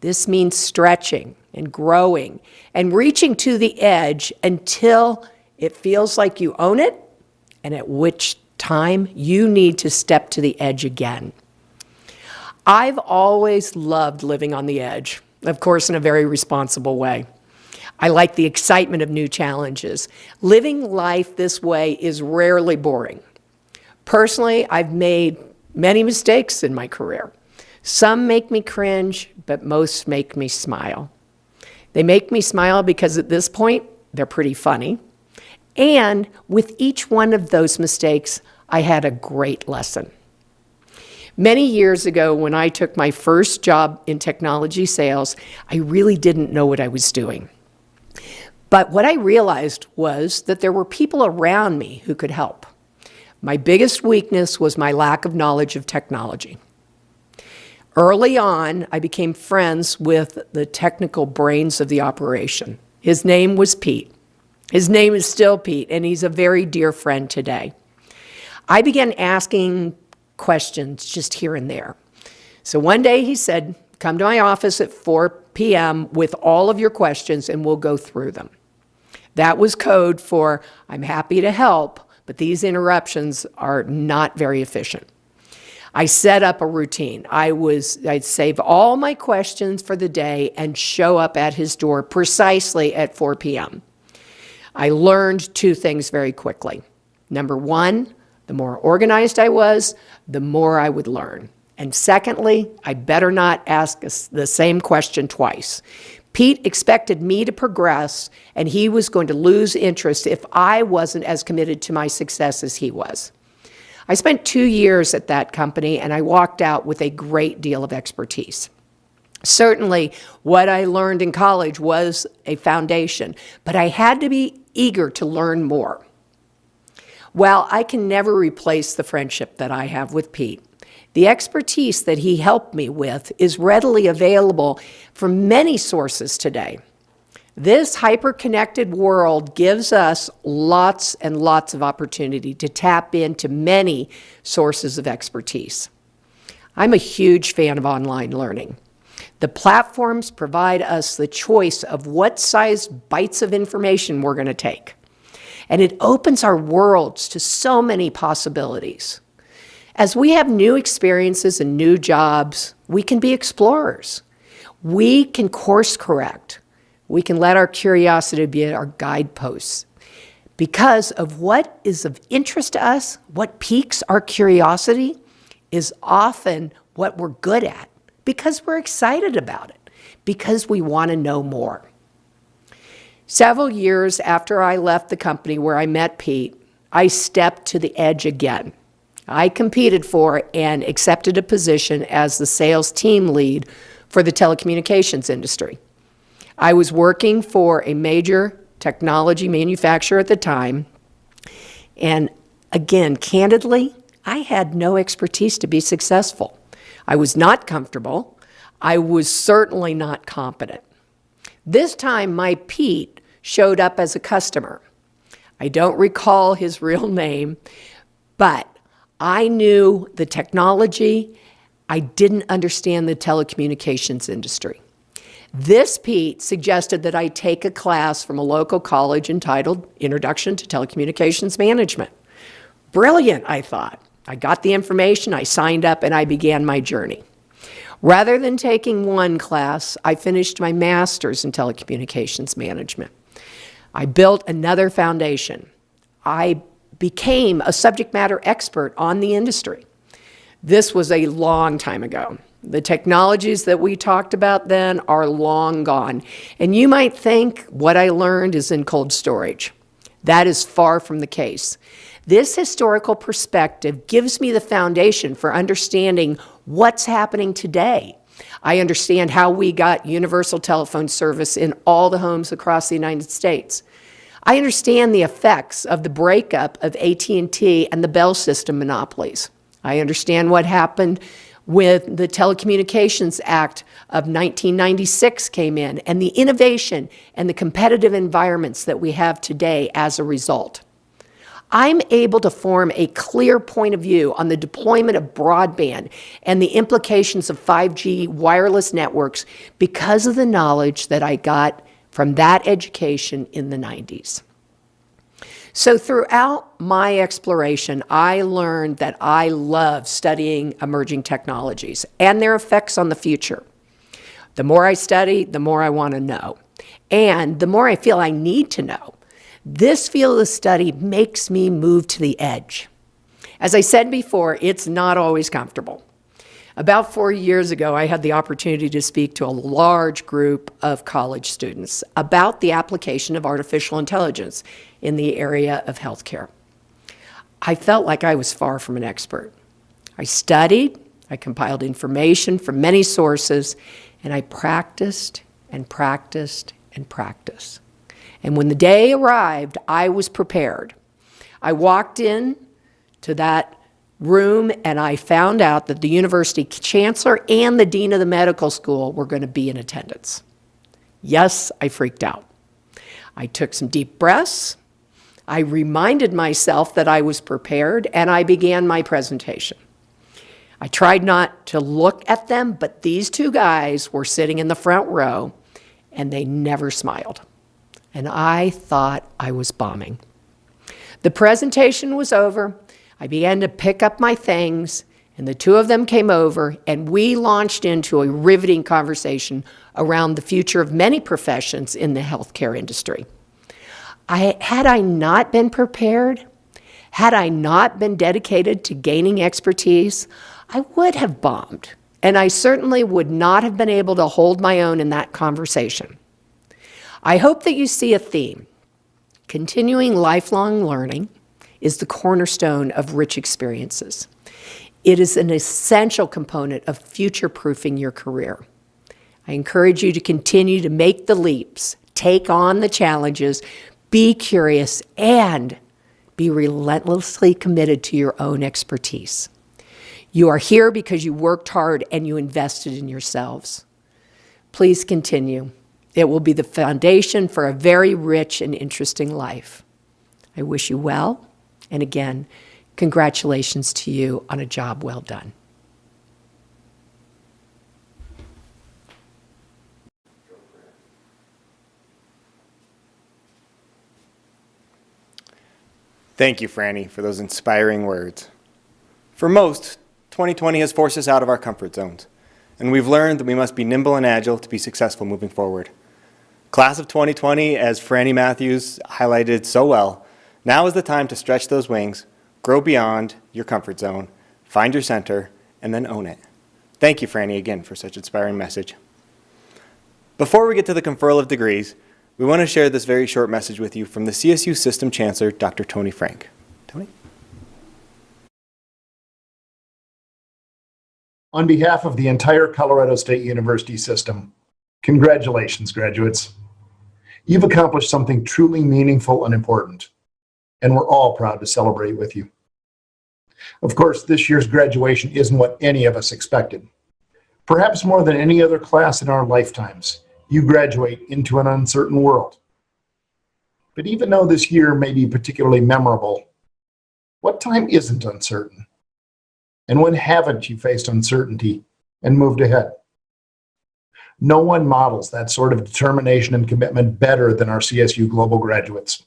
This means stretching and growing and reaching to the edge until it feels like you own it and at which time you need to step to the edge again. I've always loved living on the edge, of course, in a very responsible way. I like the excitement of new challenges. Living life this way is rarely boring. Personally, I've made many mistakes in my career. Some make me cringe, but most make me smile. They make me smile because at this point, they're pretty funny. And with each one of those mistakes, I had a great lesson. Many years ago, when I took my first job in technology sales, I really didn't know what I was doing. But what I realized was that there were people around me who could help. My biggest weakness was my lack of knowledge of technology. Early on, I became friends with the technical brains of the operation. His name was Pete. His name is still Pete, and he's a very dear friend today. I began asking questions just here and there. So one day he said, Come to my office at 4 p.m. with all of your questions, and we'll go through them. That was code for I'm happy to help, but these interruptions are not very efficient. I set up a routine. I was, I'd save all my questions for the day and show up at his door precisely at 4 p.m. I learned two things very quickly. Number one, the more organized I was, the more I would learn. And secondly, I better not ask the same question twice. Pete expected me to progress, and he was going to lose interest if I wasn't as committed to my success as he was. I spent two years at that company, and I walked out with a great deal of expertise. Certainly, what I learned in college was a foundation, but I had to be eager to learn more. While I can never replace the friendship that I have with Pete, the expertise that he helped me with is readily available from many sources today. This hyper-connected world gives us lots and lots of opportunity to tap into many sources of expertise. I'm a huge fan of online learning. The platforms provide us the choice of what size bites of information we're going to take. And it opens our worlds to so many possibilities. As we have new experiences and new jobs, we can be explorers. We can course correct. We can let our curiosity be our guideposts. Because of what is of interest to us, what piques our curiosity, is often what we're good at because we're excited about it, because we want to know more. Several years after I left the company where I met Pete, I stepped to the edge again. I competed for and accepted a position as the sales team lead for the telecommunications industry. I was working for a major technology manufacturer at the time, and again, candidly, I had no expertise to be successful. I was not comfortable. I was certainly not competent. This time, my Pete showed up as a customer. I don't recall his real name, but I knew the technology. I didn't understand the telecommunications industry. This Pete suggested that I take a class from a local college entitled Introduction to Telecommunications Management. Brilliant, I thought. I got the information, I signed up, and I began my journey. Rather than taking one class, I finished my master's in telecommunications management. I built another foundation. I became a subject matter expert on the industry. This was a long time ago. The technologies that we talked about then are long gone. And you might think what I learned is in cold storage. That is far from the case. This historical perspective gives me the foundation for understanding what's happening today. I understand how we got universal telephone service in all the homes across the United States. I understand the effects of the breakup of AT&T and the Bell system monopolies. I understand what happened when the Telecommunications Act of 1996 came in and the innovation and the competitive environments that we have today as a result. I'm able to form a clear point of view on the deployment of broadband and the implications of 5G wireless networks because of the knowledge that I got from that education in the 90s. So throughout my exploration, I learned that I love studying emerging technologies and their effects on the future. The more I study, the more I want to know. And the more I feel I need to know. This field of study makes me move to the edge. As I said before, it's not always comfortable. About four years ago, I had the opportunity to speak to a large group of college students about the application of artificial intelligence in the area of healthcare. I felt like I was far from an expert. I studied, I compiled information from many sources, and I practiced and practiced and practiced. And when the day arrived, I was prepared. I walked in to that room and I found out that the university chancellor and the dean of the medical school were going to be in attendance. Yes, I freaked out. I took some deep breaths. I reminded myself that I was prepared and I began my presentation. I tried not to look at them, but these two guys were sitting in the front row and they never smiled. And I thought I was bombing. The presentation was over. I began to pick up my things, and the two of them came over, and we launched into a riveting conversation around the future of many professions in the healthcare industry. I, had I not been prepared, had I not been dedicated to gaining expertise, I would have bombed, and I certainly would not have been able to hold my own in that conversation. I hope that you see a theme. Continuing lifelong learning is the cornerstone of rich experiences. It is an essential component of future-proofing your career. I encourage you to continue to make the leaps, take on the challenges, be curious, and be relentlessly committed to your own expertise. You are here because you worked hard and you invested in yourselves. Please continue. It will be the foundation for a very rich and interesting life. I wish you well, and again, congratulations to you on a job well done. Thank you, Frannie, for those inspiring words. For most, 2020 has forced us out of our comfort zones, and we've learned that we must be nimble and agile to be successful moving forward. Class of 2020, as Frannie Matthews highlighted so well, now is the time to stretch those wings, grow beyond your comfort zone, find your center, and then own it. Thank you, Frannie, again for such an inspiring message. Before we get to the conferral of degrees, we want to share this very short message with you from the CSU System Chancellor, Dr. Tony Frank. Tony? On behalf of the entire Colorado State University system, congratulations, graduates. You've accomplished something truly meaningful and important, and we're all proud to celebrate with you. Of course, this year's graduation isn't what any of us expected. Perhaps more than any other class in our lifetimes, you graduate into an uncertain world. But even though this year may be particularly memorable, what time isn't uncertain? And when haven't you faced uncertainty and moved ahead? No one models that sort of determination and commitment better than our CSU Global graduates.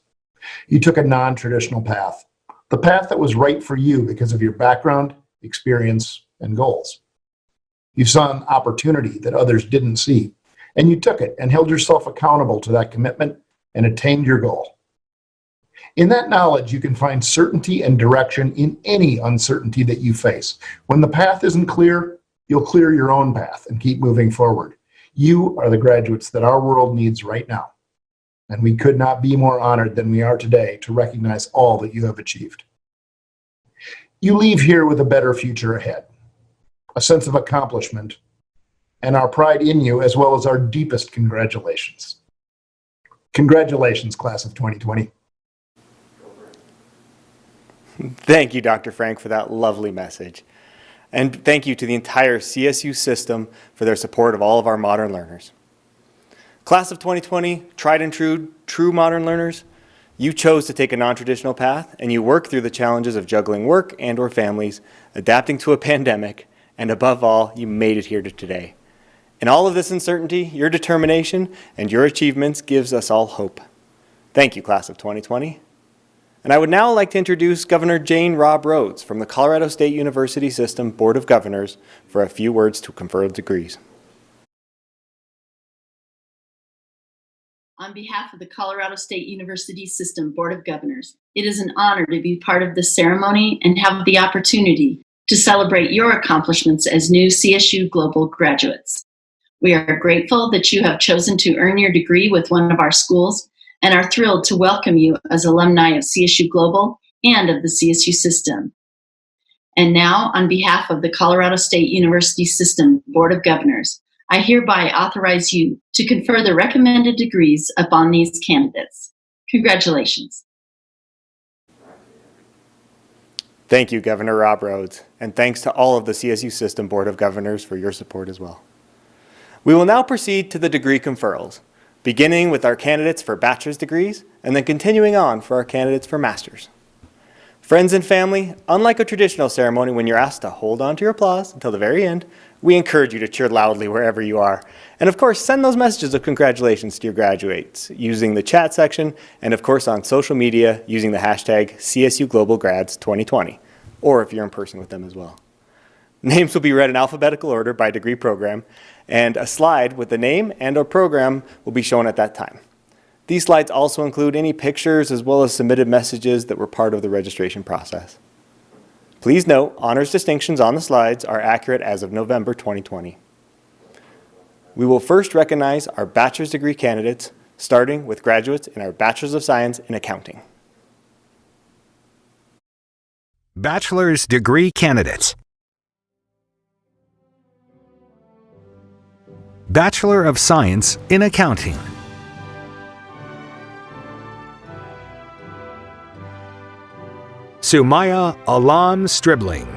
You took a non-traditional path, the path that was right for you because of your background, experience, and goals. You saw an opportunity that others didn't see, and you took it and held yourself accountable to that commitment and attained your goal. In that knowledge, you can find certainty and direction in any uncertainty that you face. When the path isn't clear, you'll clear your own path and keep moving forward. You are the graduates that our world needs right now. And we could not be more honored than we are today to recognize all that you have achieved. You leave here with a better future ahead, a sense of accomplishment, and our pride in you as well as our deepest congratulations. Congratulations, class of 2020. Thank you, Dr. Frank, for that lovely message. And thank you to the entire CSU system for their support of all of our modern learners. Class of 2020, tried and true, true modern learners, you chose to take a non-traditional path and you work through the challenges of juggling work and or families, adapting to a pandemic, and above all, you made it here to today. In all of this uncertainty, your determination and your achievements gives us all hope. Thank you, class of 2020. And I would now like to introduce Governor Jane Robbe Rhodes from the Colorado State University System Board of Governors for a few words to confer degrees. On behalf of the Colorado State University System Board of Governors, it is an honor to be part of this ceremony and have the opportunity to celebrate your accomplishments as new CSU Global graduates. We are grateful that you have chosen to earn your degree with one of our schools and are thrilled to welcome you as alumni of CSU Global and of the CSU system. And now, on behalf of the Colorado State University System Board of Governors, I hereby authorize you to confer the recommended degrees upon these candidates. Congratulations. Thank you, Governor Robbe Rhodes, and thanks to all of the CSU System Board of Governors for your support as well. We will now proceed to the degree conferrals, beginning with our candidates for bachelor's degrees and then continuing on for our candidates for master's. Friends and family, unlike a traditional ceremony when you're asked to hold on to your applause until the very end, we encourage you to cheer loudly wherever you are. And of course, send those messages of congratulations to your graduates using the chat section and of course on social media using the hashtag CSU Global Grads 2020, or if you're in person with them as well. Names will be read in alphabetical order by degree program, and a slide with the name and or program will be shown at that time. These slides also include any pictures as well as submitted messages that were part of the registration process. Please note, honors distinctions on the slides are accurate as of November 2020. We will first recognize our bachelor's degree candidates, starting with graduates in our Bachelor's of Science in Accounting. Bachelor's degree candidates. Bachelor of Science in Accounting. Sumaya Alam Stribling.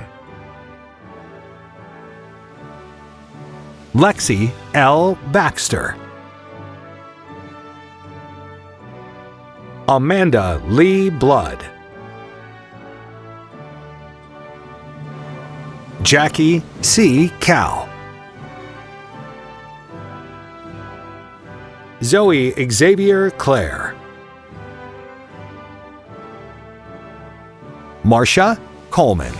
Lexi L. Baxter. Amanda Lee Blood. Jackie C. Cal. Zoe Xavier Clare. Marcia Coleman.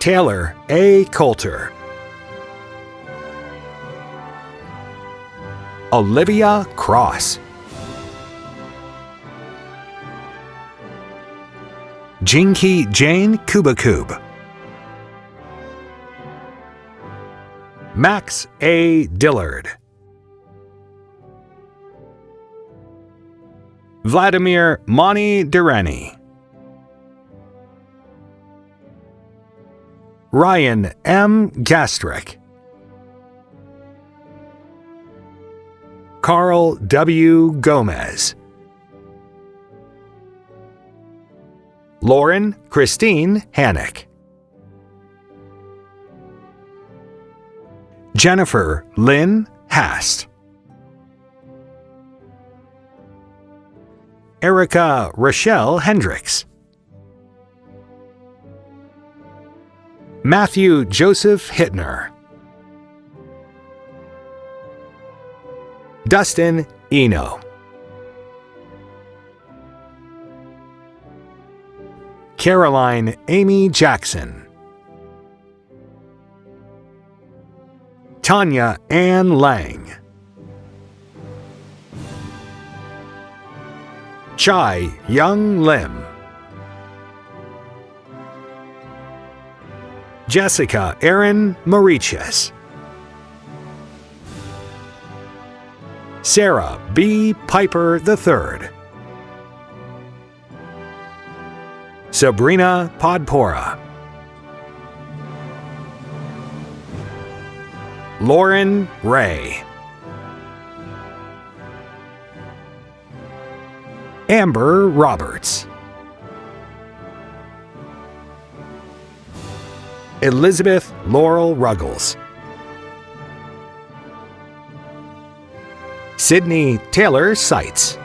Taylor A. Coulter. Olivia Cross. Jinky Jane Kubakub. Max A. Dillard. Vladimir Mani Durrani. Ryan M. Gastrick. Carl W. Gomez. Lauren Christine Hannock. Jennifer Lynn Hast. Erica Rochelle Hendricks. Matthew Joseph Hittner. Dustin Eno. Caroline Amy Jackson. Tanya Ann Lang. Chai Young Lim. Jessica Erin Mauritius. Sarah B. Piper III. Sabrina Podpora. Lauren Ray. Amber Roberts. Elizabeth Laurel Ruggles. Sydney Taylor Seitz.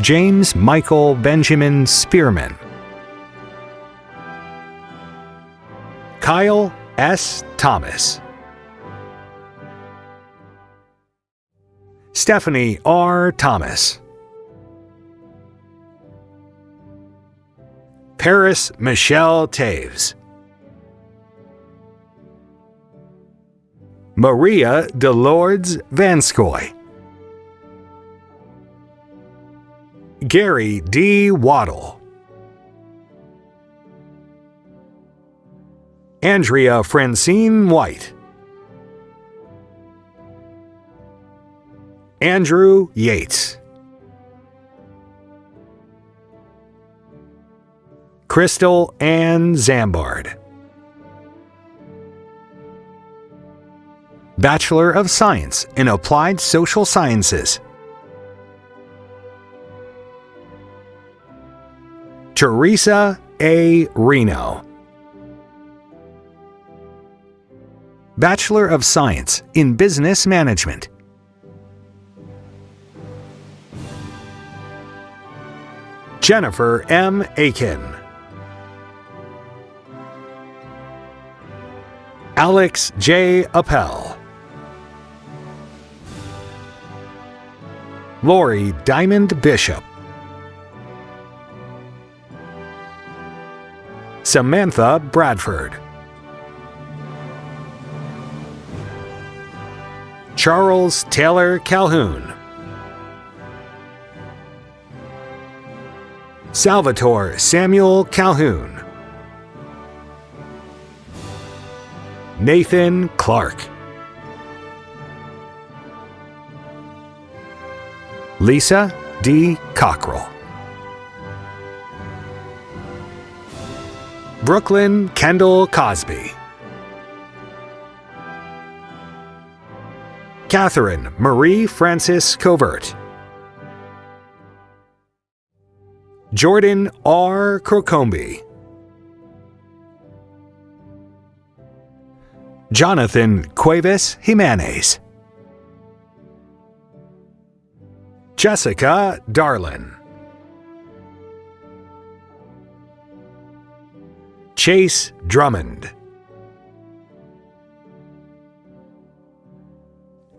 James Michael Benjamin Spearman. Kyle S. Thomas. Stephanie R. Thomas. Paris Michelle Taves. Maria Delords Vanskoy. Gary D. Waddle. Andrea Francine White. Andrew Yates. Crystal Ann Zambard. Bachelor of Science in Applied Social Sciences. Teresa A. Reno. Bachelor of Science in Business Management. Jennifer M. Aiken. Alex J. Appel. Lori Diamond Bishop. Samantha Bradford. Charles Taylor Calhoun. Salvatore Samuel Calhoun. Nathan Clark. Lisa D. Cockrell. Brooklyn Kendall Cosby. Catherine Marie Francis Covert. Jordan R. Crocombe. Jonathan Cuevas Jimenez. Jessica Darlin. Chase Drummond.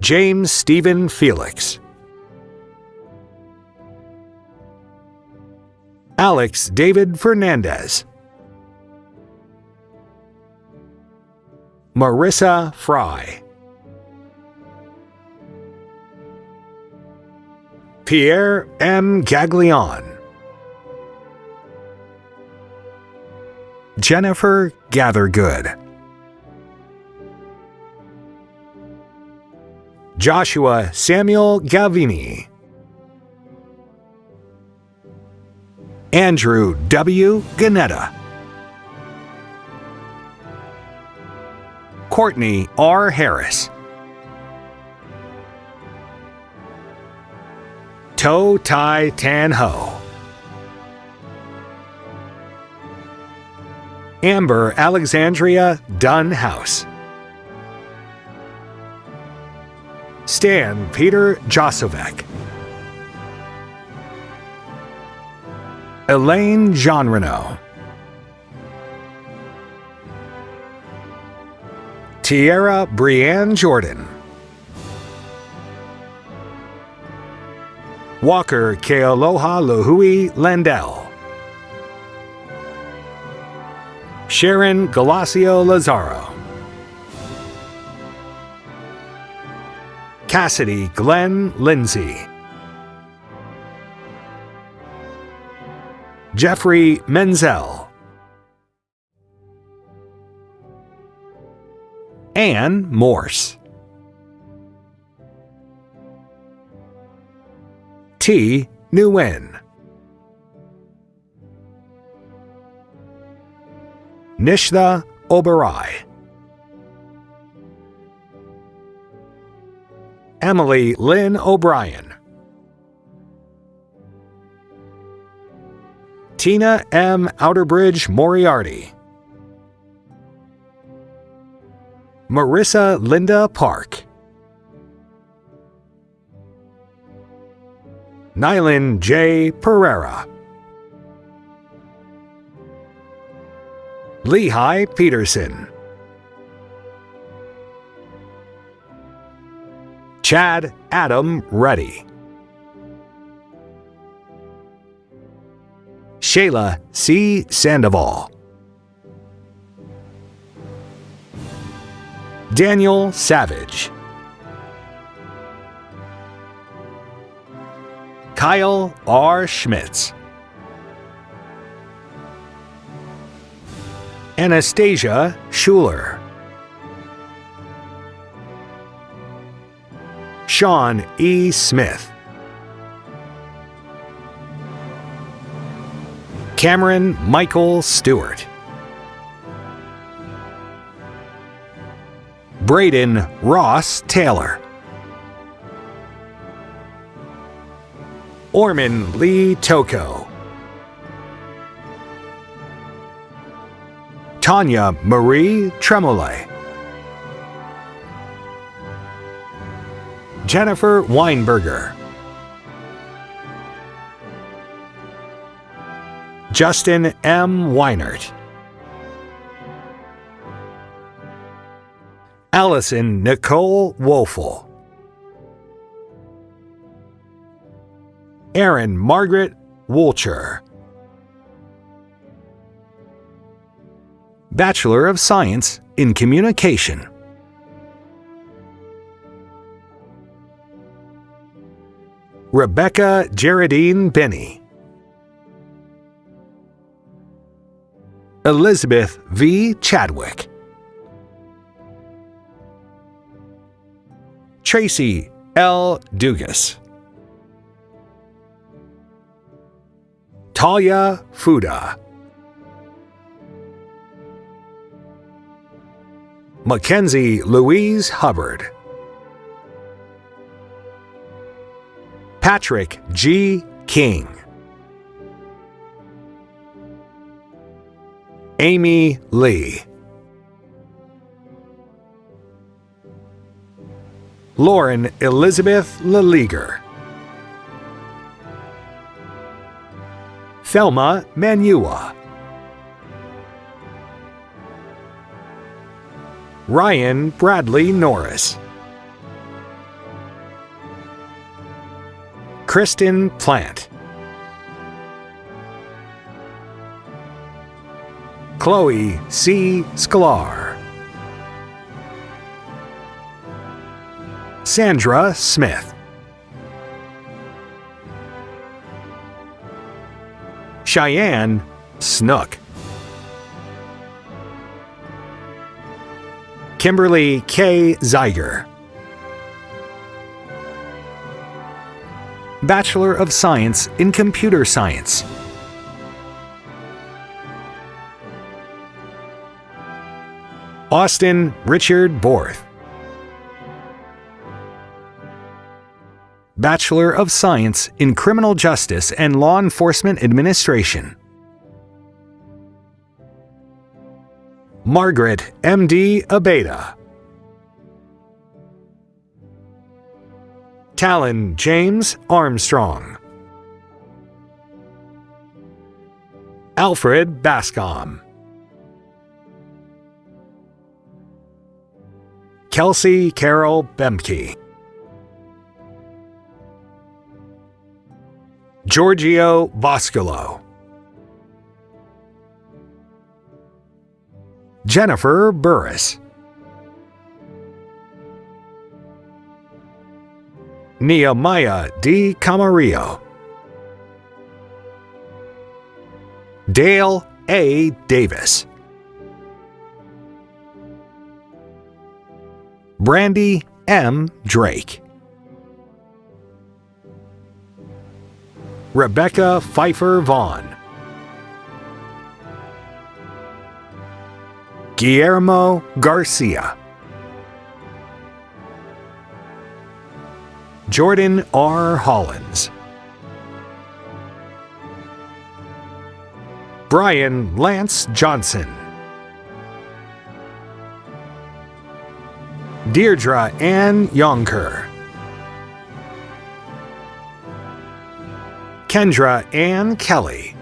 James Stephen Felix. Alex David Fernandez. Marissa Fry. Pierre M. Gaglion. Jennifer Gathergood. Joshua Samuel Galvini. Andrew W. Ganetta. Courtney R. Harris. To Tai Tan Ho. Amber Alexandria Dunn House. Stan Peter Josovec. Elaine Jean Tierra Brienne Jordan. Walker Kealoha Lohui Landell. Sharon Galacio Lazaro. Cassidy Glenn Lindsay. Jeffrey Menzel. Anne Morse. T. Nguyen. Nishtha Oberai. Emily Lynn O'Brien. Tina M. Outerbridge Moriarty. Marissa Linda Park. Nylan J. Pereira. Lehigh Peterson. Chad Adam Reddy. Shayla C. Sandoval. Daniel Savage. Kyle R. Schmitz. Anastasia Schuler. Sean E. Smith. Cameron Michael Stewart. Braden Ross Taylor. Orman Lee Toko. Tanya Marie Tremolay. Jennifer Weinberger. Justin M. Weinert. Allison Nicole Woelfel. Aaron Margaret Woolcher. Bachelor of Science in Communication. Rebecca Geraldine Benny. Elizabeth V. Chadwick. Tracy L. Dugas. Talia Fuda. Mackenzie Louise Hubbard. Patrick G. King. Amy Lee. Lauren Elizabeth Leleager. Thelma Manua. Ryan Bradley Norris. Kristen Plant. Chloe C. Sklar. Sandra Smith. Cheyenne Snook. Kimberly K. Zeiger. Bachelor of Science in Computer Science. Austin Richard Borth. Bachelor of Science in Criminal Justice and Law Enforcement Administration. Margaret M.D. Abeda. Talon James Armstrong. Alfred Bascom. Kelsey Carol Bemke. Giorgio Boscolo. Jennifer Burris. Nehemiah D. Camarillo. Dale A. Davis. Brandy M. Drake. Rebecca Pfeiffer Vaughn. Guillermo Garcia. Jordan R. Hollins. Brian Lance Johnson. Deirdre Ann Yonker. Kendra Ann Kelly.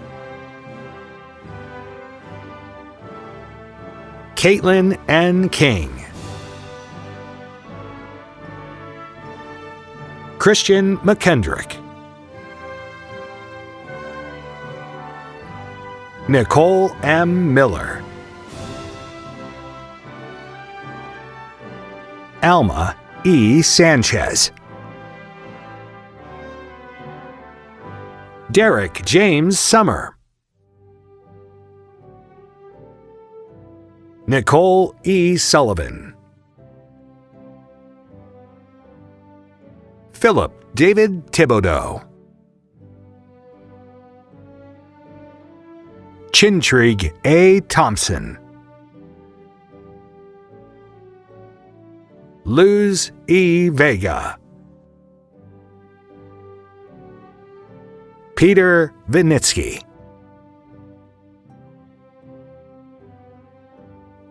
Caitlin N. King. Christian McKendrick. Nicole M. Miller. Alma E. Sanchez. Derek James Summer. Nicole E. Sullivan. Philip David Thibodeau. Chintrig A. Thompson. Luz E. Vega. Peter Vinitsky.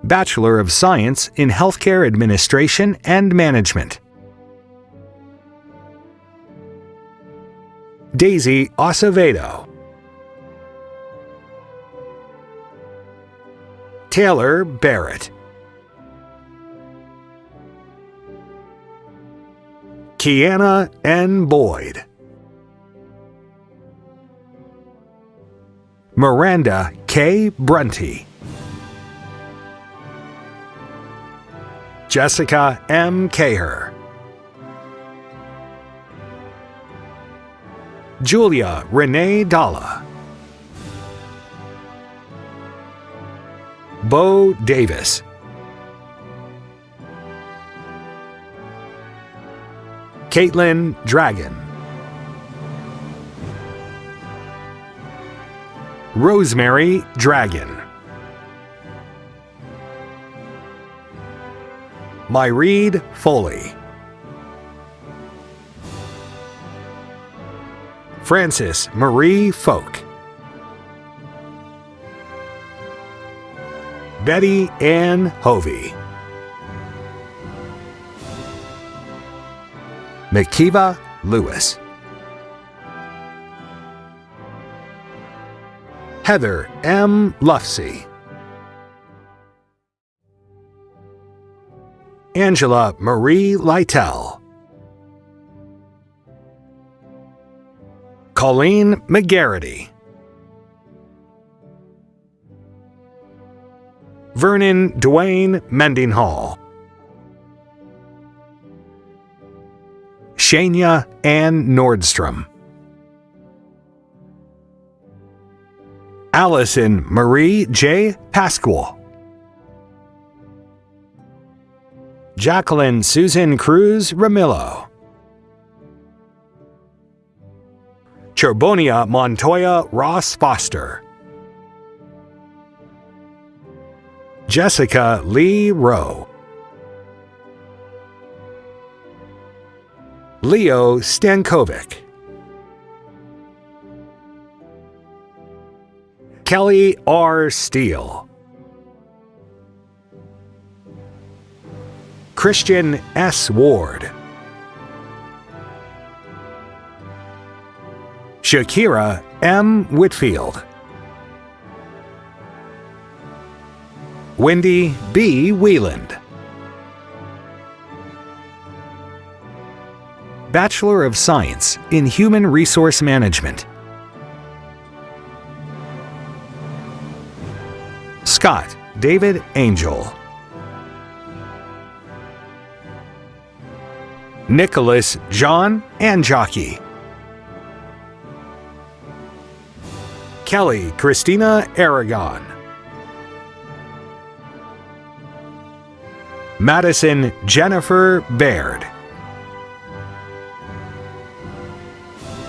Bachelor of Science in Healthcare Administration and Management. Daisy Acevedo. Taylor Barrett. Kiana N. Boyd. Miranda K. Brunty. Jessica M. Caher. Julia Renee Dalla. Bo Davis. Caitlin Dragon. Rosemary Dragon. Myreed Foley. Frances Marie Folk. Betty Ann Hovey. Makiva Lewis. Heather M. Lufsey. Angela Marie Lytell. Colleen McGarity. Vernon Dwayne Mendinghall. Shania Ann Nordstrom. Allison Marie J. Pasquale. Jacqueline Susan Cruz Ramillo. Chorbonia Montoya Ross Foster. Jessica Lee Rowe. Leo Stankovic. Kelly R. Steele. Christian S. Ward. Shakira M. Whitfield. Wendy B. Wieland. Bachelor of Science in Human Resource Management. Scott David Angel. Nicholas John Anjocky. Kelly Christina Aragon. Madison Jennifer Baird.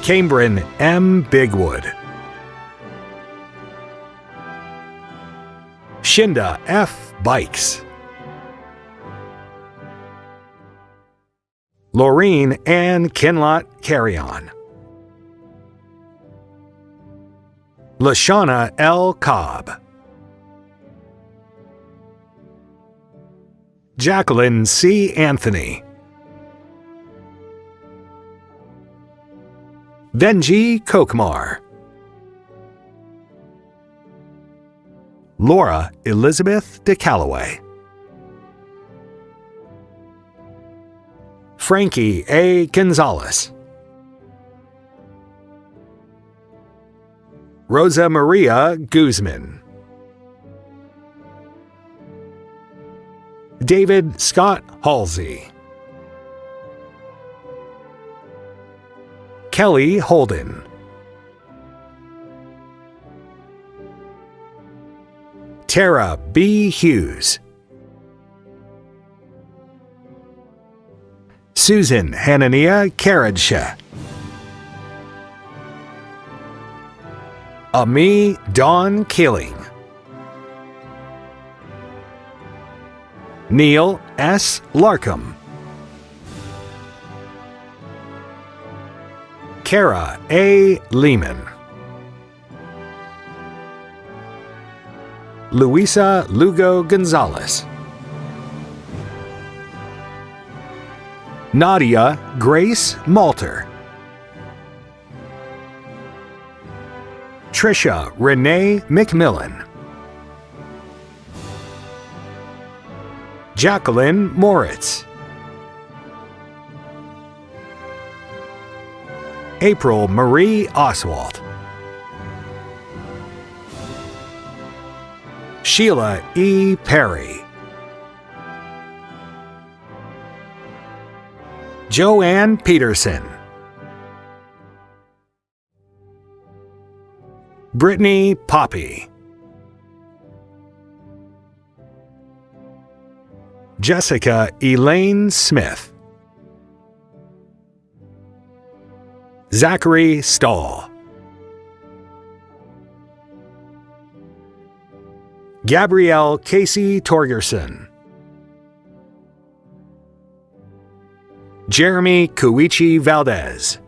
Cambrin M. Bigwood. Shinda F. Bikes. Laureen Ann Kinlot Carry-On. Lashana L. Cobb. Jacqueline C. Anthony. Benji Kokmar. Laura Elizabeth DeCalloway. Frankie A. Gonzalez. Rosa Maria Guzman. David Scott Halsey. Kelly Holden. Tara B. Hughes. Susan Hanania Karadsha. Ami Dawn Killing. Neil S. Larkham. Kara A. Lehman. Luisa Lugo Gonzalez. Nadia Grace Malter. Trisha Renee McMillan. Jacqueline Moritz. April Marie Oswald. Sheila E. Perry. Joanne Peterson. Brittany Poppy. Jessica Elaine Smith. Zachary Stahl. Gabrielle Casey Torgerson. Jeremy Kuichi Valdez.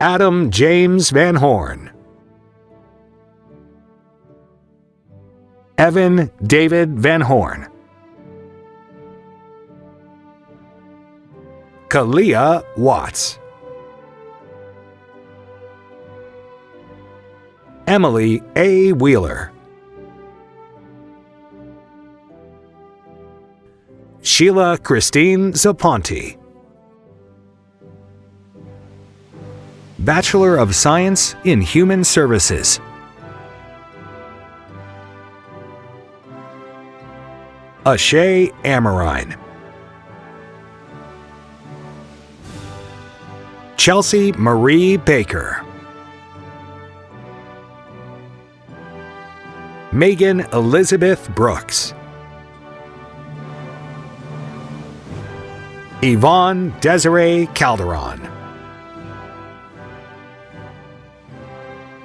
Adam James Van Horn. Evan David Van Horn. Kalia Watts. Emily A. Wheeler. Sheila Christine Zaponte. Bachelor of Science in Human Services. Ashay Amarine. Chelsea Marie Baker. Megan Elizabeth Brooks. Yvonne Desiree Calderon.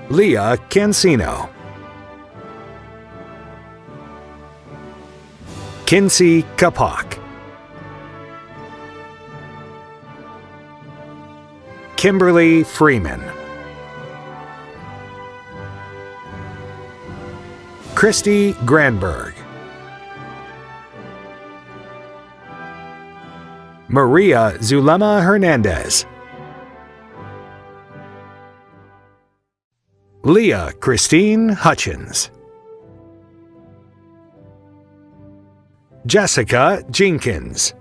Leah Cancino. Kinsey Kapak. Kimberly Freeman. Christy Granberg. Maria Zulema Hernandez. Leah Christine Hutchins. Jessica Jenkins.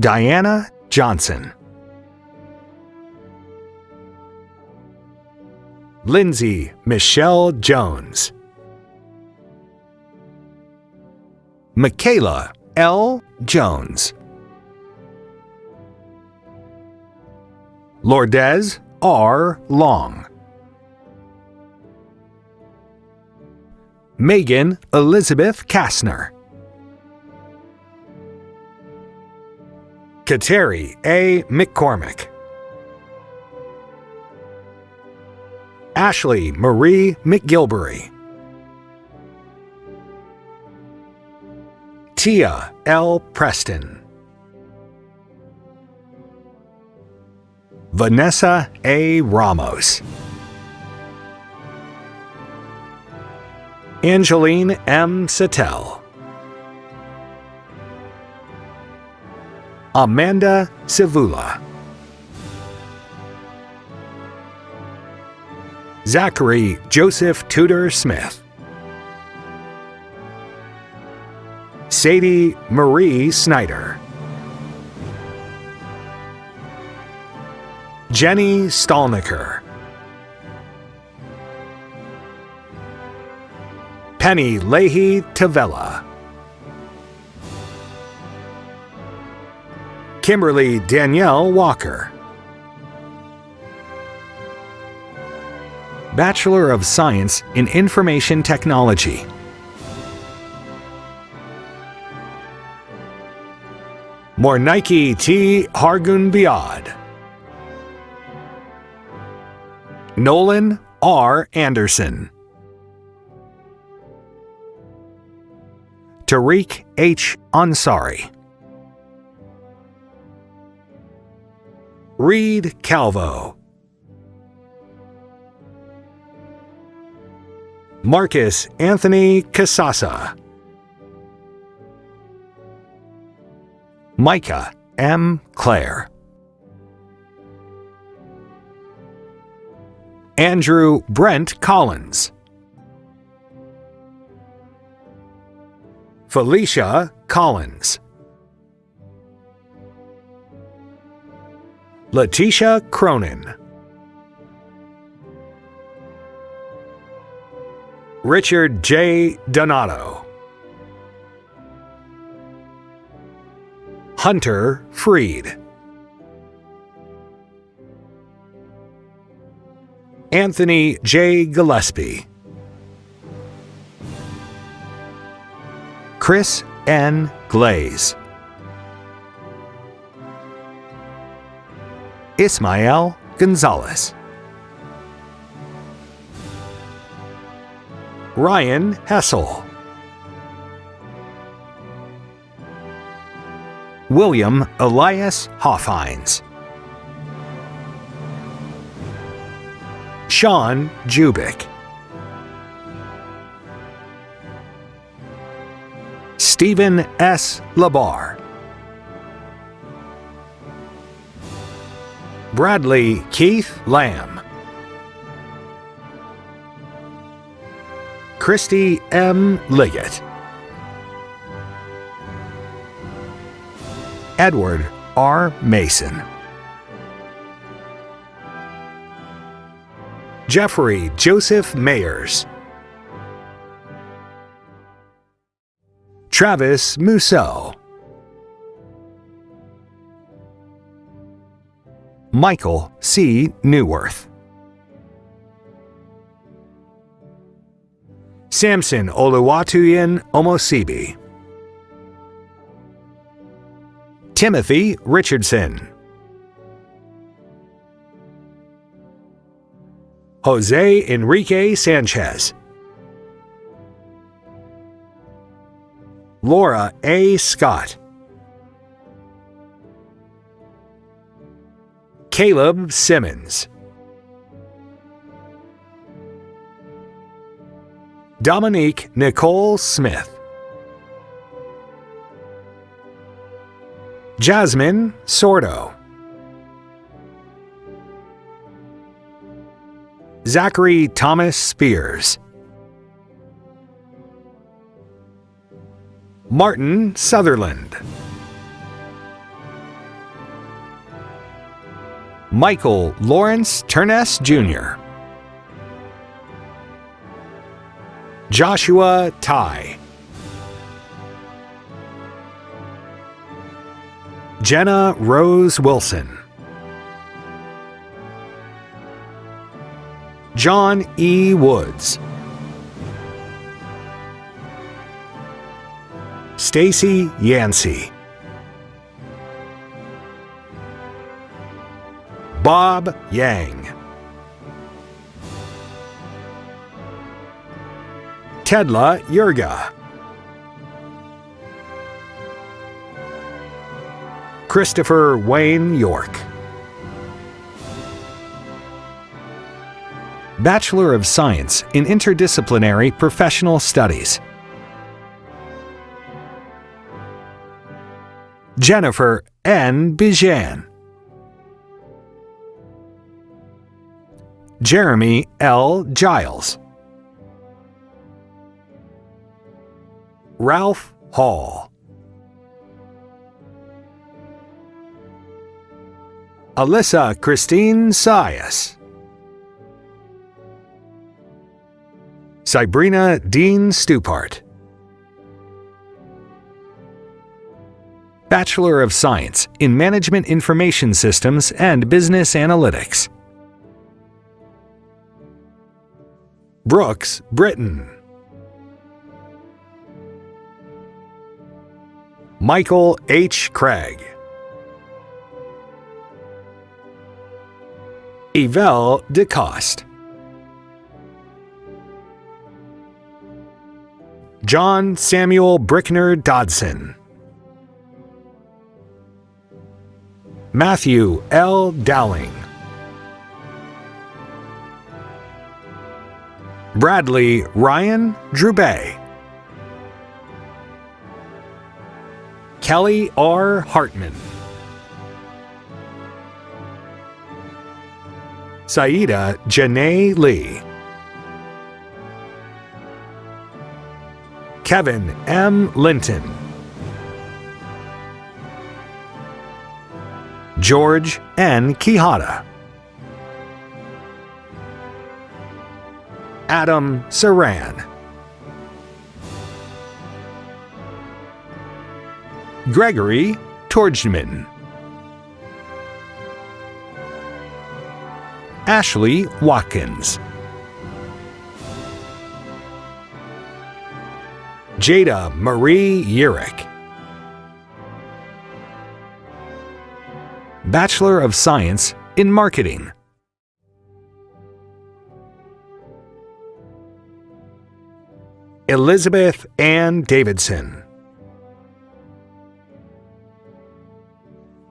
Diana Johnson. Lindsay Michelle Jones. Michaela L. Jones. Lourdes R. Long. Megan Elizabeth Kastner. Kateri A. McCormick. Ashley Marie McGilbury. Tia L. Preston. Vanessa A. Ramos. Angeline M. Sattel. Amanda Savula. Zachary Joseph Tudor Smith. Sadie Marie Snyder. Jenny Stallnicker. Penny Leahy Tavella. Kimberly Danielle Walker. Bachelor of Science in Information Technology. Mornike T. Hargun Biad. Nolan R. Anderson. Tariq H. Ansari. Reed Calvo. Marcus Anthony Casasa. Micah M. Clare. Andrew Brent Collins. Felicia Collins. Letitia Cronin. Richard J. Donato. Hunter Freed. Anthony J. Gillespie. Chris N. Glaze. Ismael Gonzalez. Ryan Hessel. William Elias Hoffhines. Sean Jubick. Stephen S. Labar. Bradley Keith Lamb. Christy M. Liggett. Edward R. Mason. Jeffrey Joseph Mayers. Travis Musso. Michael C. Newworth. Samson Oluwatuyin Omosibi. Timothy Richardson. Jose Enrique Sanchez. Laura A. Scott. Caleb Simmons. Dominique Nicole Smith. Jasmine Sordo. Zachary Thomas Spears. Martin Sutherland. Michael Lawrence Turness Jr. Joshua Ty. Jenna Rose Wilson. John E. Woods, Stacy Yancey, Bob Yang, Tedla Yurga, Christopher Wayne York. Bachelor of Science in Interdisciplinary Professional Studies. Jennifer N. Bijan. Jeremy L. Giles. Ralph Hall. Alyssa Christine Sias. Sabrina Dean Stupart. Bachelor of Science in Management Information Systems and Business Analytics. Brooks Britton. Michael H. Craig. Yvelle DeCoste. John Samuel Brickner Dodson. Matthew L. Dowling. Bradley Ryan Drubay. Kelly R. Hartman. Saida Janae Lee. Kevin M. Linton. George N. Quijada. Adam Saran. Gregory Torgman. Ashley Watkins. Jada Marie Urick. Bachelor of Science in Marketing. Elizabeth Ann Davidson.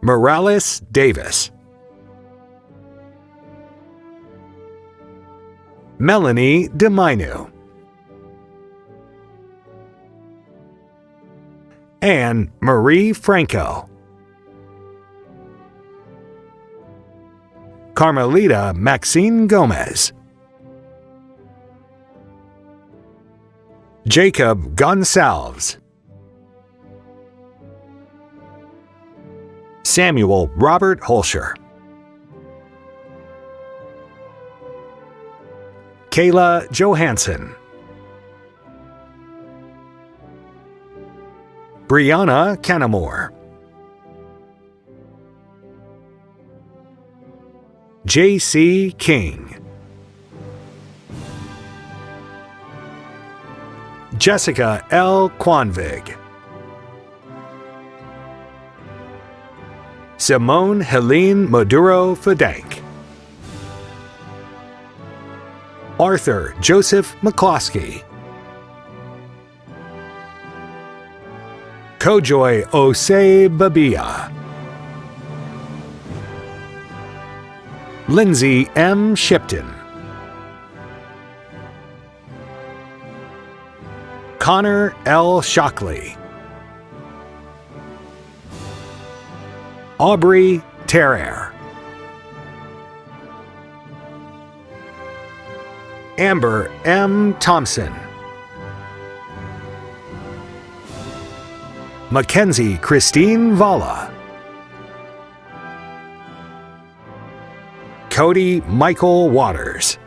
Morales Davis. Melanie DeMinu. Anne Marie Franco. Carmelita Maxine Gomez. Jacob Gonsalves. Samuel Robert Holscher. Kayla Johansson. Brianna Canamore. J.C. King. Jessica L. Quanvig. Simone Helene Maduro Fedank. Arthur Joseph McCloskey. Kojoy Osei Babia. Lindsay M. Shipton. Connor L. Shockley. Aubrey Terrer. Amber M. Thompson. Mackenzie Christine Valla. Cody Michael Waters.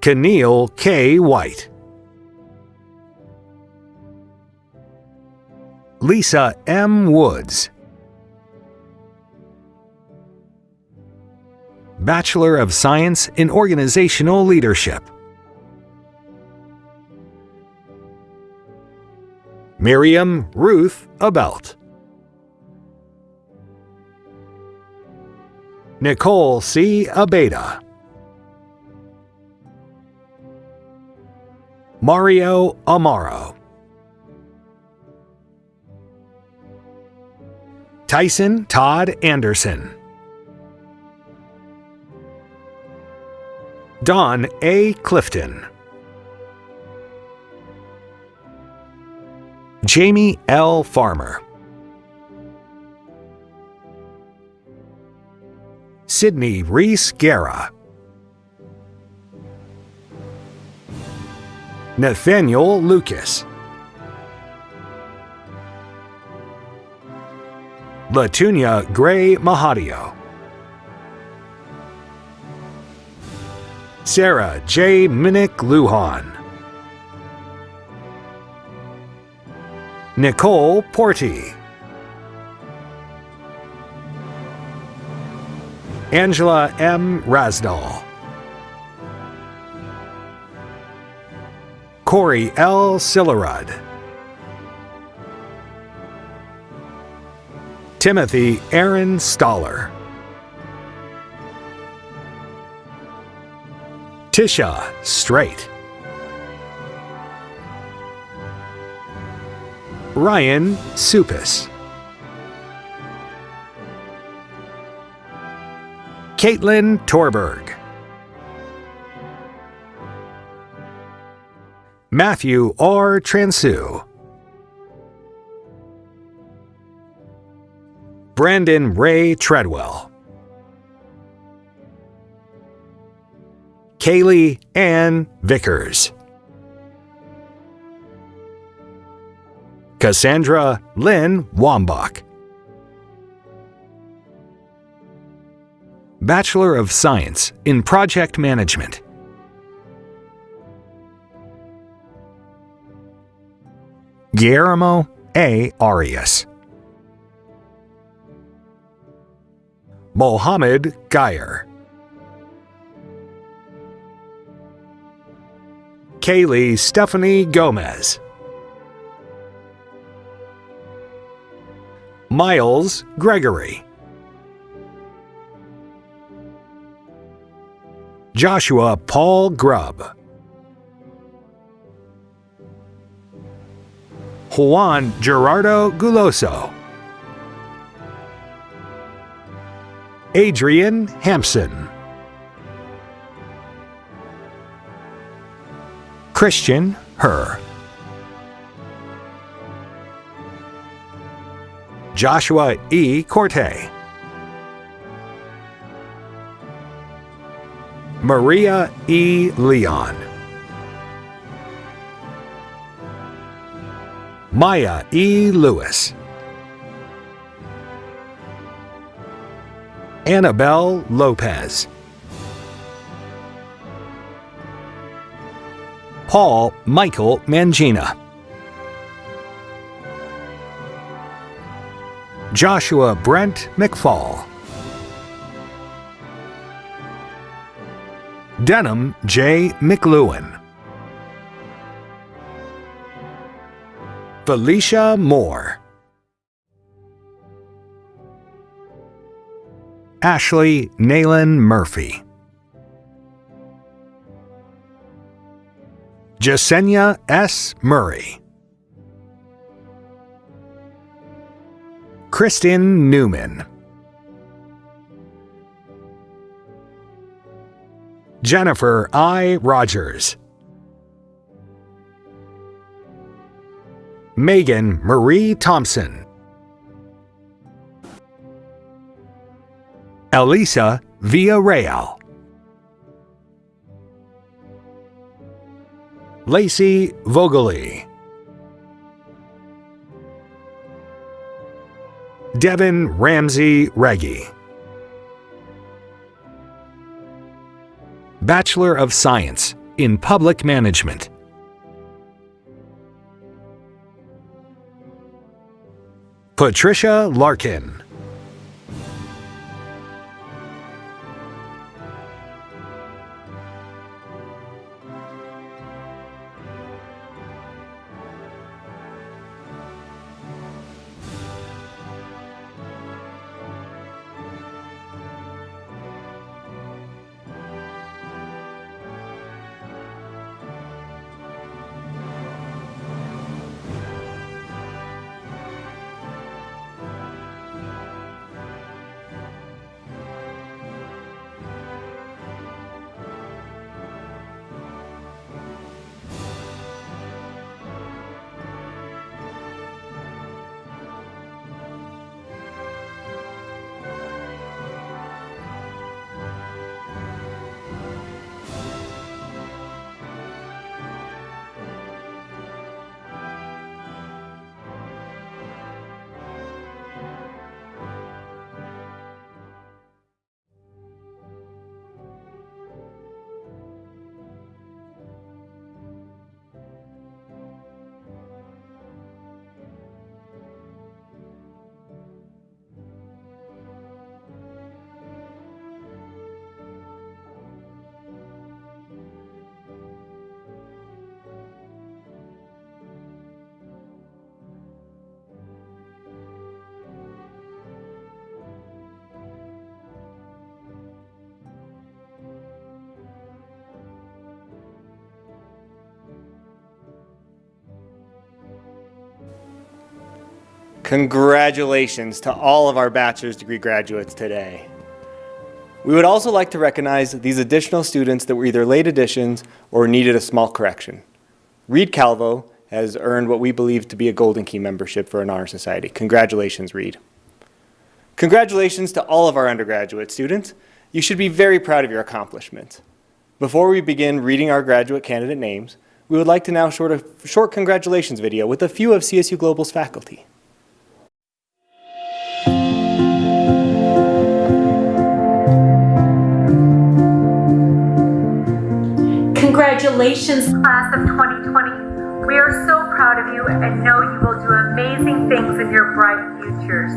Keneal K. White. Lisa M. Woods. Bachelor of Science in Organizational Leadership. Miriam Ruth Abelt. Nicole C. Abeda. Mario Amaro. Tyson Todd Anderson. Don A. Clifton. Jamie L. Farmer. Sydney Reese Guerra. Nathaniel Lucas. Latunia Gray Mahadio. Sarah J. Minnick Lujan. Nicole Porty. Angela M. Rasdal. Corey L. Sillerud. Timothy Aaron Stoller. Tisha Straight. Ryan Supis. Caitlin Torberg. Matthew R. Transu. Brandon Ray Treadwell. Kaylee Ann Vickers. Cassandra Lynn Wambach. Bachelor of Science in Project Management. Guillermo A. Arias. Mohammed Geyer. Kaylee Stephanie Gomez. Miles Gregory. Joshua Paul Grubb. Juan Gerardo Guloso. Adrian Hampson. Christian Herr. Joshua E. Corte. Maria E. Leon. Maya E. Lewis. Annabelle Lopez. Paul Michael Mangina. Joshua Brent McFall. Denham J. McLuhan. Felicia Moore. Ashley Naylan Murphy. Jasenia S. Murray. Kristen Newman. Jennifer I. Rogers. Megan Marie Thompson. Elisa Villarreal. Lacey Vogely. Devin Ramsey Reggie. Bachelor of Science in Public Management. Patricia Larkin. Congratulations to all of our bachelor's degree graduates today. We would also like to recognize these additional students that were either late additions or needed a small correction. Reed Calvo has earned what we believe to be a Golden Key membership for an honor society. Congratulations, Reed. Congratulations to all of our undergraduate students. You should be very proud of your accomplishments. Before we begin reading our graduate candidate names, we would like to now short a short congratulations video with a few of CSU Global's faculty. Congratulations, class of 2020. We are so proud of you and know you will do amazing things in your bright futures.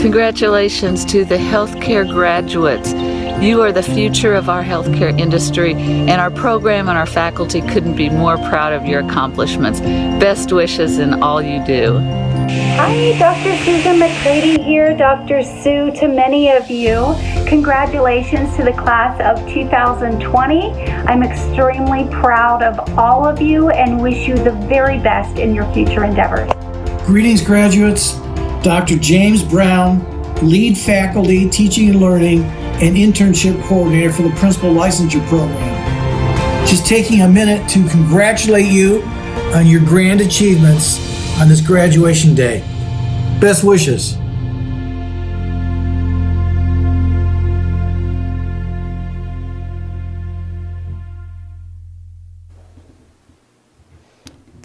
Congratulations to the healthcare graduates. You are the future of our healthcare industry, and our program and our faculty couldn't be more proud of your accomplishments. Best wishes in all you do. Hi, Dr. Susan McCready here, Dr. Sue to many of you. Congratulations to the class of 2020. I'm extremely proud of all of you and wish you the very best in your future endeavors. Greetings, graduates. Dr. James Brown, lead faculty, teaching and learning, and internship coordinator for the Principal Licensure Program. Just taking a minute to congratulate you on your grand achievements on this graduation day. Best wishes.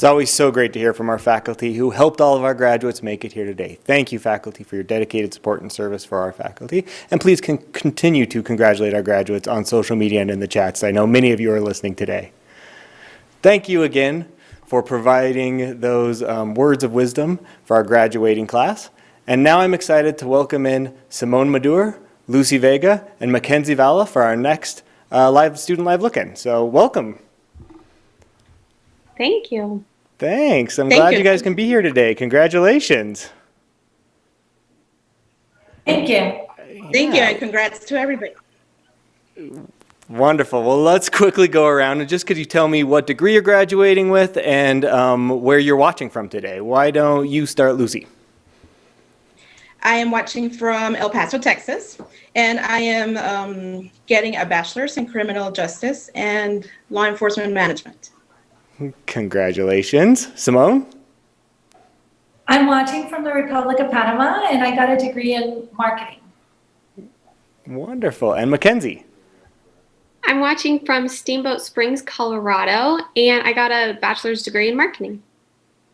It's always so great to hear from our faculty who helped all of our graduates make it here today. Thank you, faculty, for your dedicated support and service for our faculty. And please con continue to congratulate our graduates on social media and in the chats. I know many of you are listening today. Thank you again for providing those um, words of wisdom for our graduating class. And now I'm excited to welcome in Simone Maduro, Lucy Vega, and Mackenzie Valla for our next uh, live student live look-in. So welcome. Thank you. Thanks. I'm Thank glad you. you guys can be here today. Congratulations. Thank you. Thank you, and congrats to everybody. Wonderful. Well, let's quickly go around and just could you tell me what degree you're graduating with and um, where you're watching from today? Why don't you start, Lucy? I am watching from El Paso, Texas, and I am um, getting a bachelor's in criminal justice and law enforcement management. Congratulations. Simone? I'm watching from the Republic of Panama and I got a degree in marketing. Wonderful. And Mackenzie? I'm watching from Steamboat Springs, Colorado, and I got a bachelor's degree in marketing.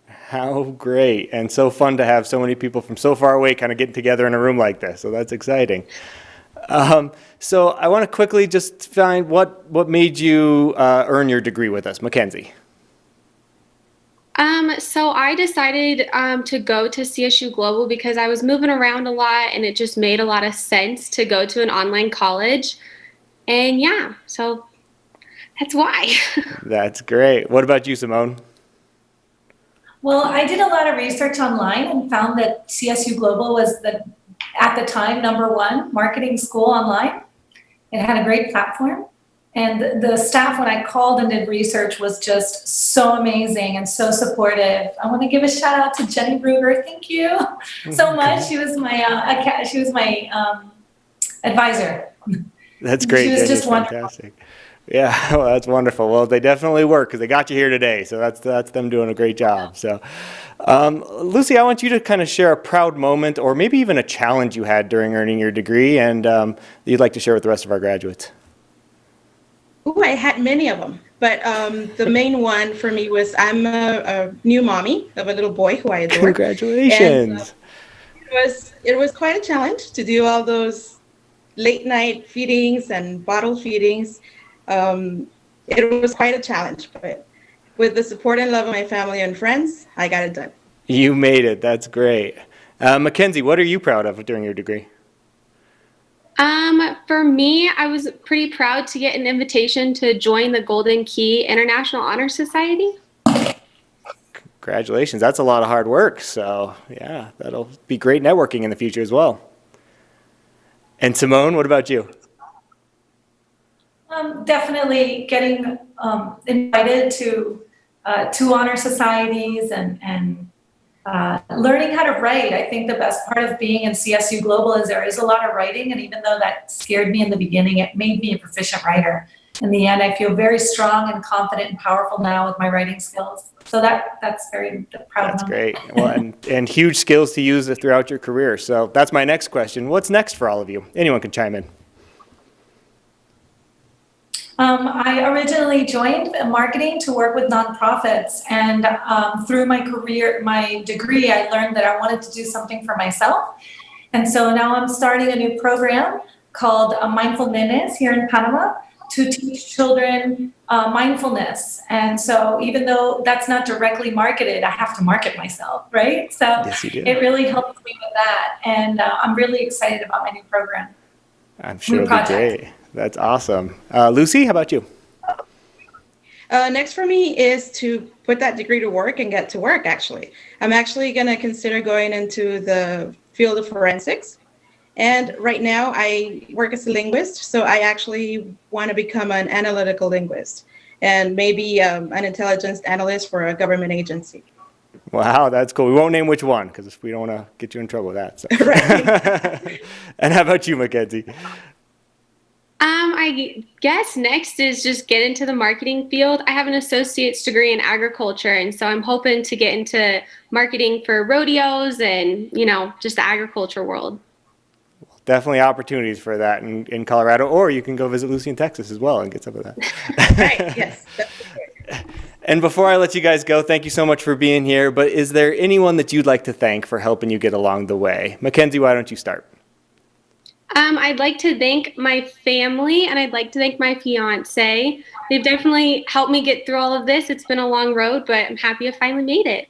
How great. And so fun to have so many people from so far away kind of getting together in a room like this. So that's exciting. Um, so I want to quickly just find what, what made you uh, earn your degree with us. Mackenzie? Um, so I decided um, to go to CSU Global because I was moving around a lot and it just made a lot of sense to go to an online college. And yeah, so that's why. That's great. What about you, Simone? Well, I did a lot of research online and found that CSU Global was the, at the time, number one marketing school online. It had a great platform. And the, staff, when I called and did research, was just so amazing and so supportive. I want to give a shout out to Jenny Bruger. Thank you so much. She was my uh, she was my um, advisor. That's great. She was Jenny. just wonderful. fantastic. Yeah, well, that's wonderful. Well, they definitely work because they got you here today. So that's that's them doing a great job. So, um, Lucy, I want you to kind of share a proud moment or maybe even a challenge you had during earning your degree and um, you'd like to share with the rest of our graduates. Ooh, I had many of them, but um, the main one for me was I'm a, a new mommy of a little boy who I adore. Congratulations. And, uh, it was it was quite a challenge to do all those late night feedings and bottle feedings. Um, it was quite a challenge, but with the support and love of my family and friends, I got it done. You made it. That's great. Uh, Mackenzie, what are you proud of during your degree? Um, for me, I was pretty proud to get an invitation to join the Golden Key International Honor Society. Congratulations. That's a lot of hard work. So, yeah, that'll be great networking in the future as well. And Simone, what about you? Um, definitely getting um, invited to uh, two honor societies and and uh, learning how to write. I think the best part of being in CSU Global is there is a lot of writing, and even though that scared me in the beginning, it made me a proficient writer. In the end, I feel very strong and confident and powerful now with my writing skills. So that that's very proud That's of. great. Well, and, and huge skills to use throughout your career. So that's my next question. What's next for all of you? Anyone can chime in. Um, I originally joined marketing to work with nonprofits, and um, through my career, my degree, I learned that I wanted to do something for myself. And so now I'm starting a new program called uh, Mindful Nenes here in Panama to teach children uh, mindfulness. And so even though that's not directly marketed, I have to market myself, right? So Yes, you do. it really helps me with that. And uh, I'm really excited about my new program. I'm sure it'll be great. That's awesome. Uh, Lucy, how about you? Uh, next for me is to put that degree to work and get to work, actually. I'm actually going to consider going into the field of forensics. And right now I work as a linguist, so I actually want to become an analytical linguist and maybe um, an intelligence analyst for a government agency. Wow, that's cool. We won't name which one because we don't want to get you in trouble with that. So. and how about you, Mackenzie? Um, I guess next is just get into the marketing field. I have an associate's degree in agriculture, and so I'm hoping to get into marketing for rodeos and, you know, just the agriculture world. Definitely opportunities for that in, in Colorado, or you can go visit Lucy in Texas as well and get some of that. right, yes. And before I let you guys go, thank you so much for being here. But is there anyone that you'd like to thank for helping you get along the way? Mackenzie, why don't you start? Um, I'd like to thank my family and I'd like to thank my fiance. They've definitely helped me get through all of this. It's been a long road, but I'm happy I finally made it.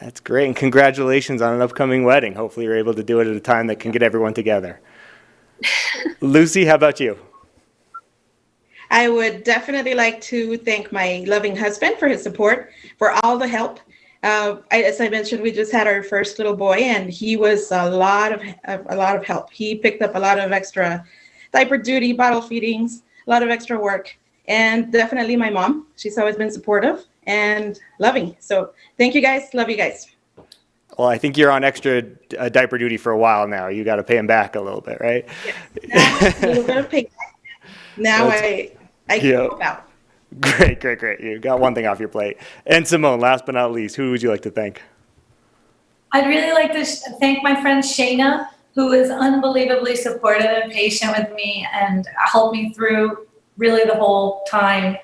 That's great. And congratulations on an upcoming wedding. Hopefully, you're able to do it at a time that can get everyone together. Lucy, how about you? I would definitely like to thank my loving husband for his support, for all the help. Uh, as I mentioned, we just had our first little boy, and he was a lot of a lot of help. He picked up a lot of extra diaper duty, bottle feedings, a lot of extra work, and definitely my mom. She's always been supportive and loving. So thank you guys. Love you guys. Well, I think you're on extra uh, diaper duty for a while now. You got to pay him back a little bit, right? A little bit of payback. Now That's- I I Yeah. give out. Great, great, great. You got one thing off your plate. And Simone, last but not least, who would you like to thank? I'd really like to thank my friend Shayna, who is unbelievably supportive and patient with me and helped me through really the whole time.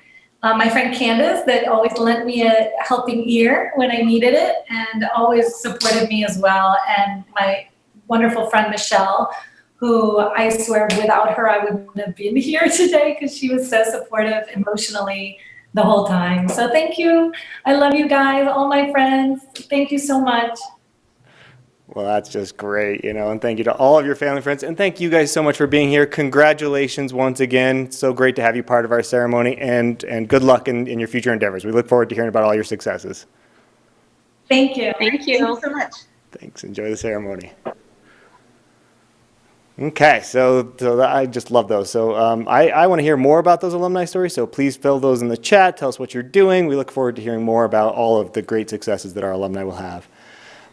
Uh, my friend Candace, that always lent me a helping ear when I needed it and always supported me as well. And my wonderful friend Michelle, who I swear without her, I wouldn't have been here today because she was so supportive emotionally the whole time. So thank you. I love you guys, all my friends. Thank you so much. Well, that's just great, you know, and thank you to all of your family and friends. And thank you guys so much for being here. Congratulations once again. It's so great to have you part of our ceremony and, and good luck in, in your future endeavors. We look forward to hearing about all your successes. Thank you. Thank you. Thank you so much. Thanks. Enjoy the ceremony. Okay, so, so I just love those. So um, I, I want to hear more about those alumni stories, so please fill those in the chat. Tell us what you're doing. We look forward to hearing more about all of the great successes that our alumni will have.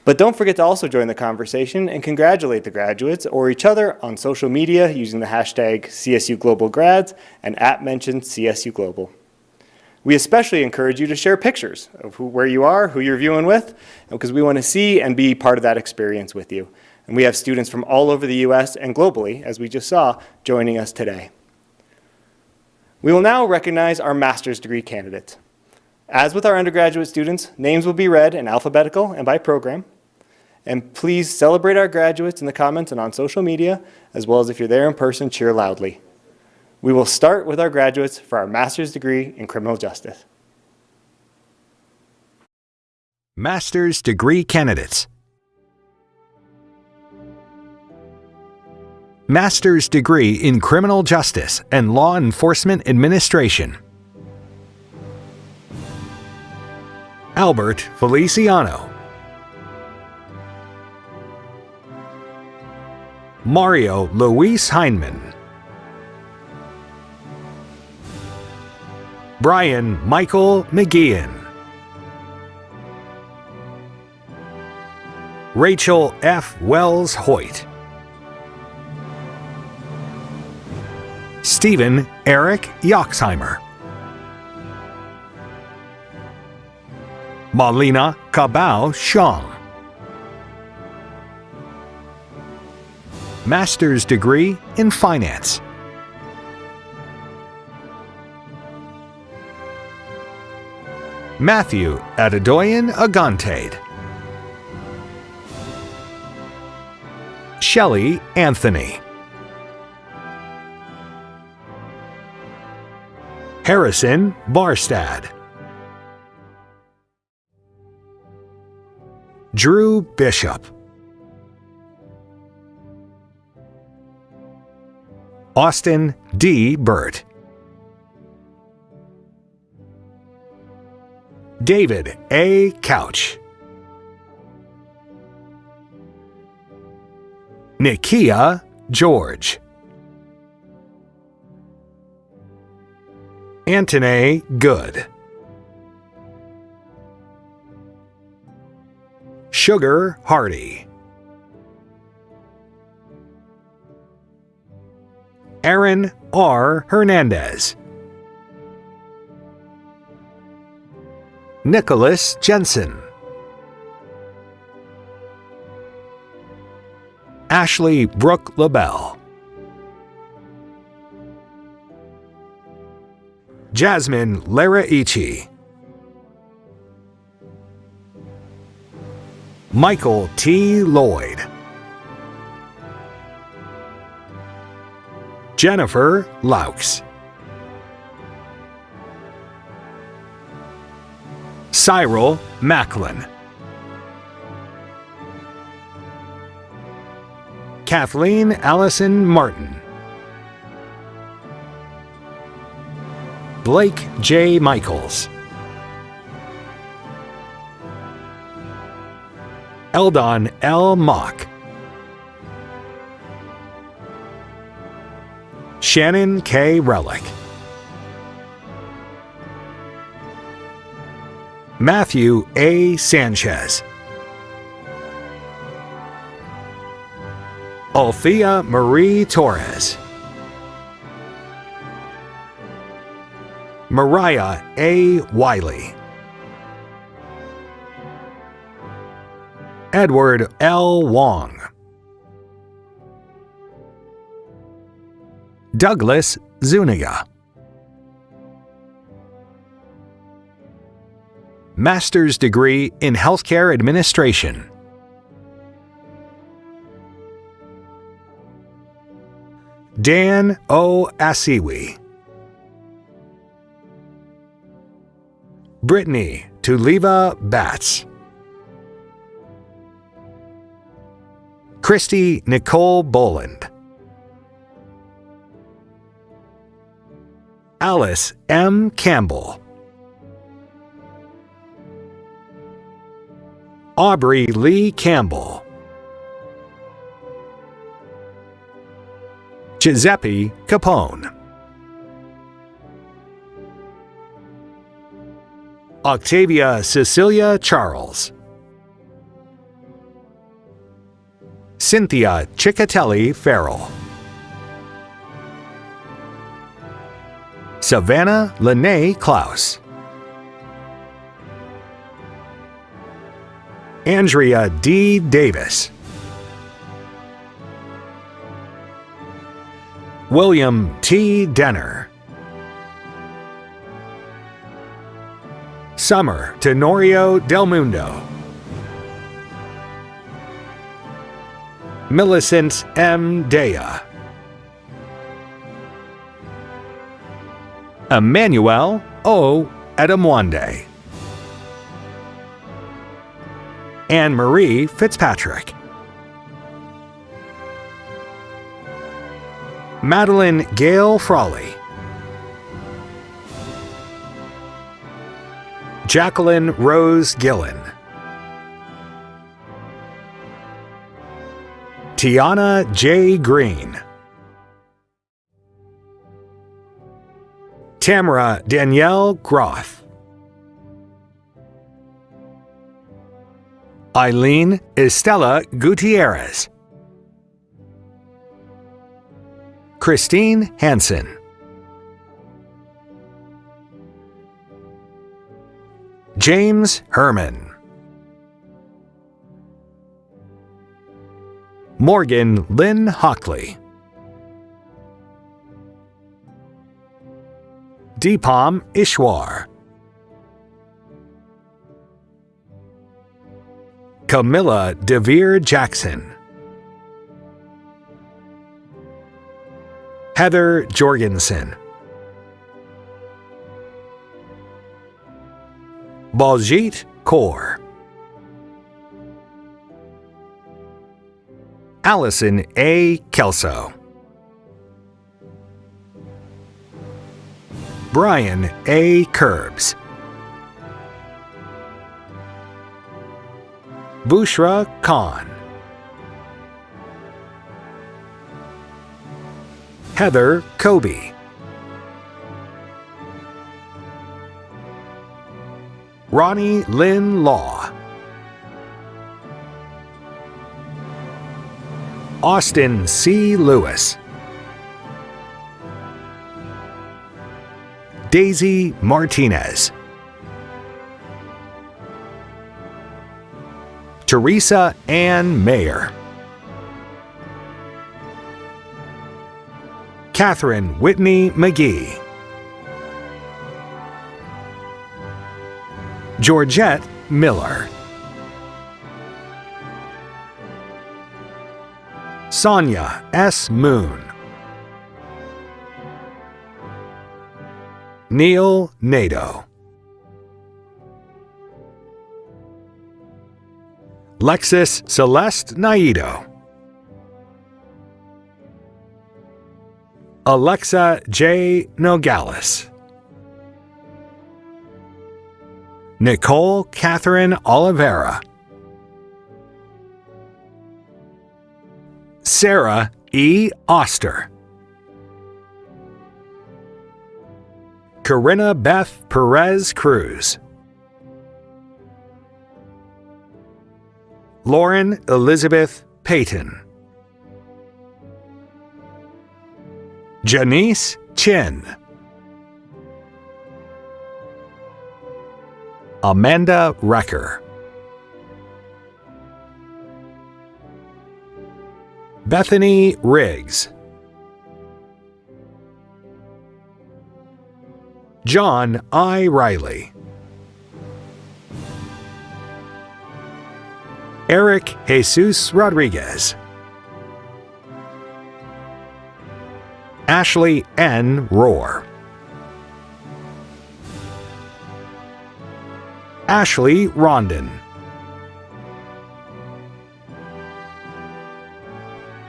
But don't forget to also join the conversation and congratulate the graduates or each other on social media using the hashtag CSU Global Grads and at mentioned CSU Global. We especially encourage you to share pictures of who, where you are, who you're viewing with, because we want to see and be part of that experience with you. And we have students from all over the U.S. and globally, as we just saw, joining us today. We will now recognize our master's degree candidates. As with our undergraduate students, names will be read in alphabetical and by program. And please celebrate our graduates in the comments and on social media, as well as if you're there in person, cheer loudly. We will start with our graduates for our master's degree in criminal justice. Master's degree candidates. Master's degree in criminal justice and law enforcement administration. Albert Feliciano. Mario Luis Heinemann. Brian Michael McGeehan. Rachel F. Wells Hoyt. Stephen Eric Yoxheimer. Malina Cabao Shang. Master's degree in Finance. Matthew Adedoyan Agantade. Shelley Anthony. Harrison Barstad. Drew Bishop. Austin D. Burt. David A. Couch. Nikia George. Antone Good. Sugar Hardy. Aaron R. Hernandez. Nicholas Jensen. Ashley Brooke LaBelle. Jasmine Laraichi. Michael T. Lloyd. Jennifer Laux. Cyril Macklin. Kathleen Allison Martin. Blake J. Michaels. Eldon L. Mock. Shannon K. Relic. Matthew A. Sanchez. Althea Marie Torres. Mariah A. Wiley. Edward L. Wong. Douglas Zuniga. Master's degree in Healthcare Administration. Dan O. Asiwi. Brittany Tuliva Batts. Christy Nicole Boland. Alice M. Campbell. Aubrey Lee Campbell. Giuseppe Capone. Octavia Cecilia Charles. Cynthia Ciccatelli Farrell. Savannah Lene Klaus. Andrea D. Davis. William T. Denner. Summer Tenorio Del Mundo. Millicent M. Dea. Emmanuel O. Edamwande. Anne Marie Fitzpatrick. Madeline Gale Frawley. Jacqueline Rose Gillen. Tiana J. Green. Tamara Danielle Groth. Eileen Estela Gutierrez. Christine Hansen. James Herman. Morgan Lynn Hockley. Deepam Ishwar. Camilla DeVere Jackson. Heather Jorgensen. Baljit Kaur. Allison A. Kelso. Brian A. Curbs. Bushra Khan. Heather Kobe. Ronnie Lynn Law. Austin C. Lewis. Daisy Martinez. Teresa Ann Mayer. Catherine Whitney McGee. Georgette Miller. Sonia S. Moon. Neil Nato. Lexis Celeste Naido. Alexa J. Nogales. Nicole Catherine Oliveira. Sarah E. Oster. Corinna Beth Perez Cruz. Lauren Elizabeth Payton. Janice Chin. Amanda Recker. Bethany Riggs. John I. Riley. Eric Jesus Rodriguez. Ashley N. Rohr. Ashley Rondon.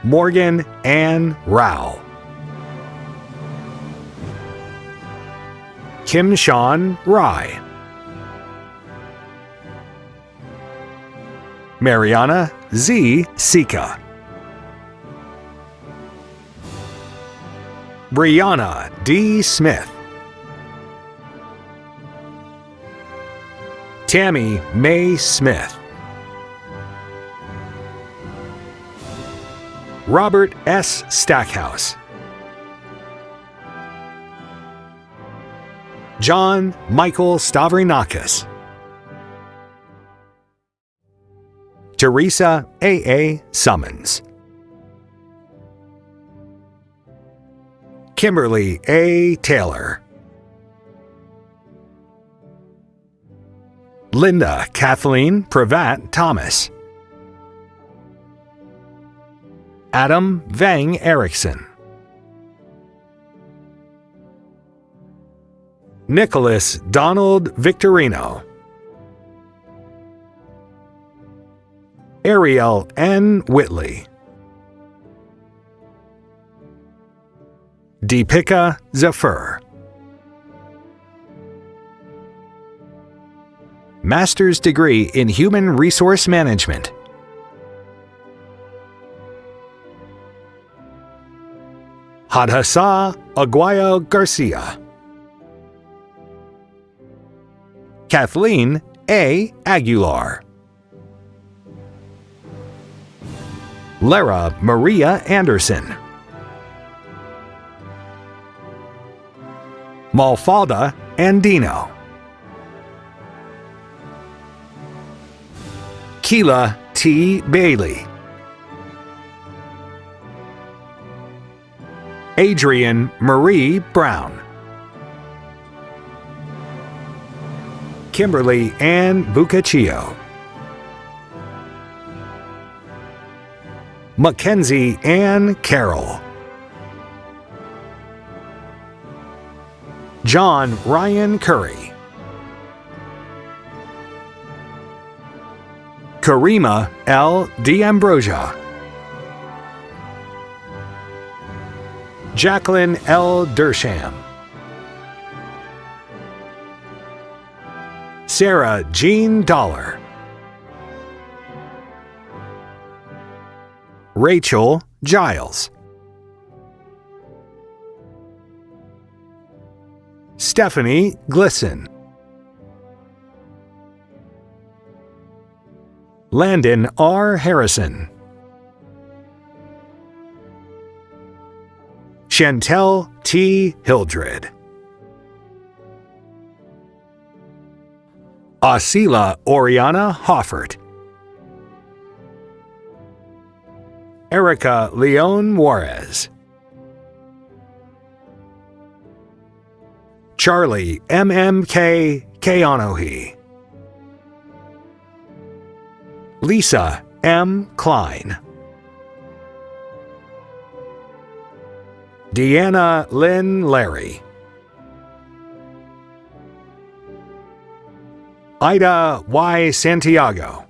Morgan Ann Rao. Kim Sean Rye. Mariana Z. Sika. Brianna D. Smith. Tammy May Smith. Robert S. Stackhouse. John Michael Stavrinakis. Teresa A. A. Summons. Kimberly A. Taylor. Linda Kathleen Pravat Thomas. Adam Vang Erickson. Nicholas Donald Victorino. Ariel N. Whitley. Deepika Zafir. Master's degree in Human Resource Management. Hadhasa Aguayo Garcia. Kathleen A. Aguilar. Lara Maria Anderson. Mafalda Andino. Keela T. Bailey. Adrian Marie Brown. Kimberly Ann Bucaccio. Mackenzie Ann Carroll. John Ryan Curry. Karima L. D'Ambrosia. Jacqueline L. Dersham. Sarah Jean Dollar. Rachel Giles. Stephanie Glisson. Landon R. Harrison. Chantel T. Hildred. Asila Oriana Hoffert. Erica Leon Juarez. Charlie MMK Keonohi. Lisa M. Klein. Deanna Lynn Larry. Ida Y. Santiago.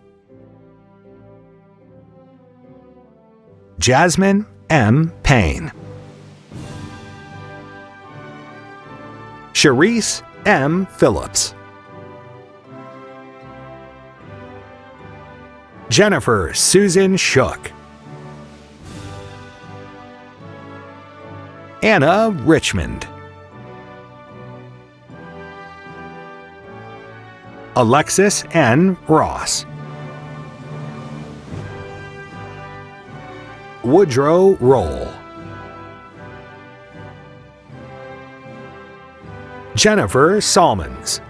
Jasmine M. Payne. Cherise M. Phillips. Jennifer Susan Shook. Anna Richmond. Alexis N. Ross. Woodrow Roll. Jennifer Salmons.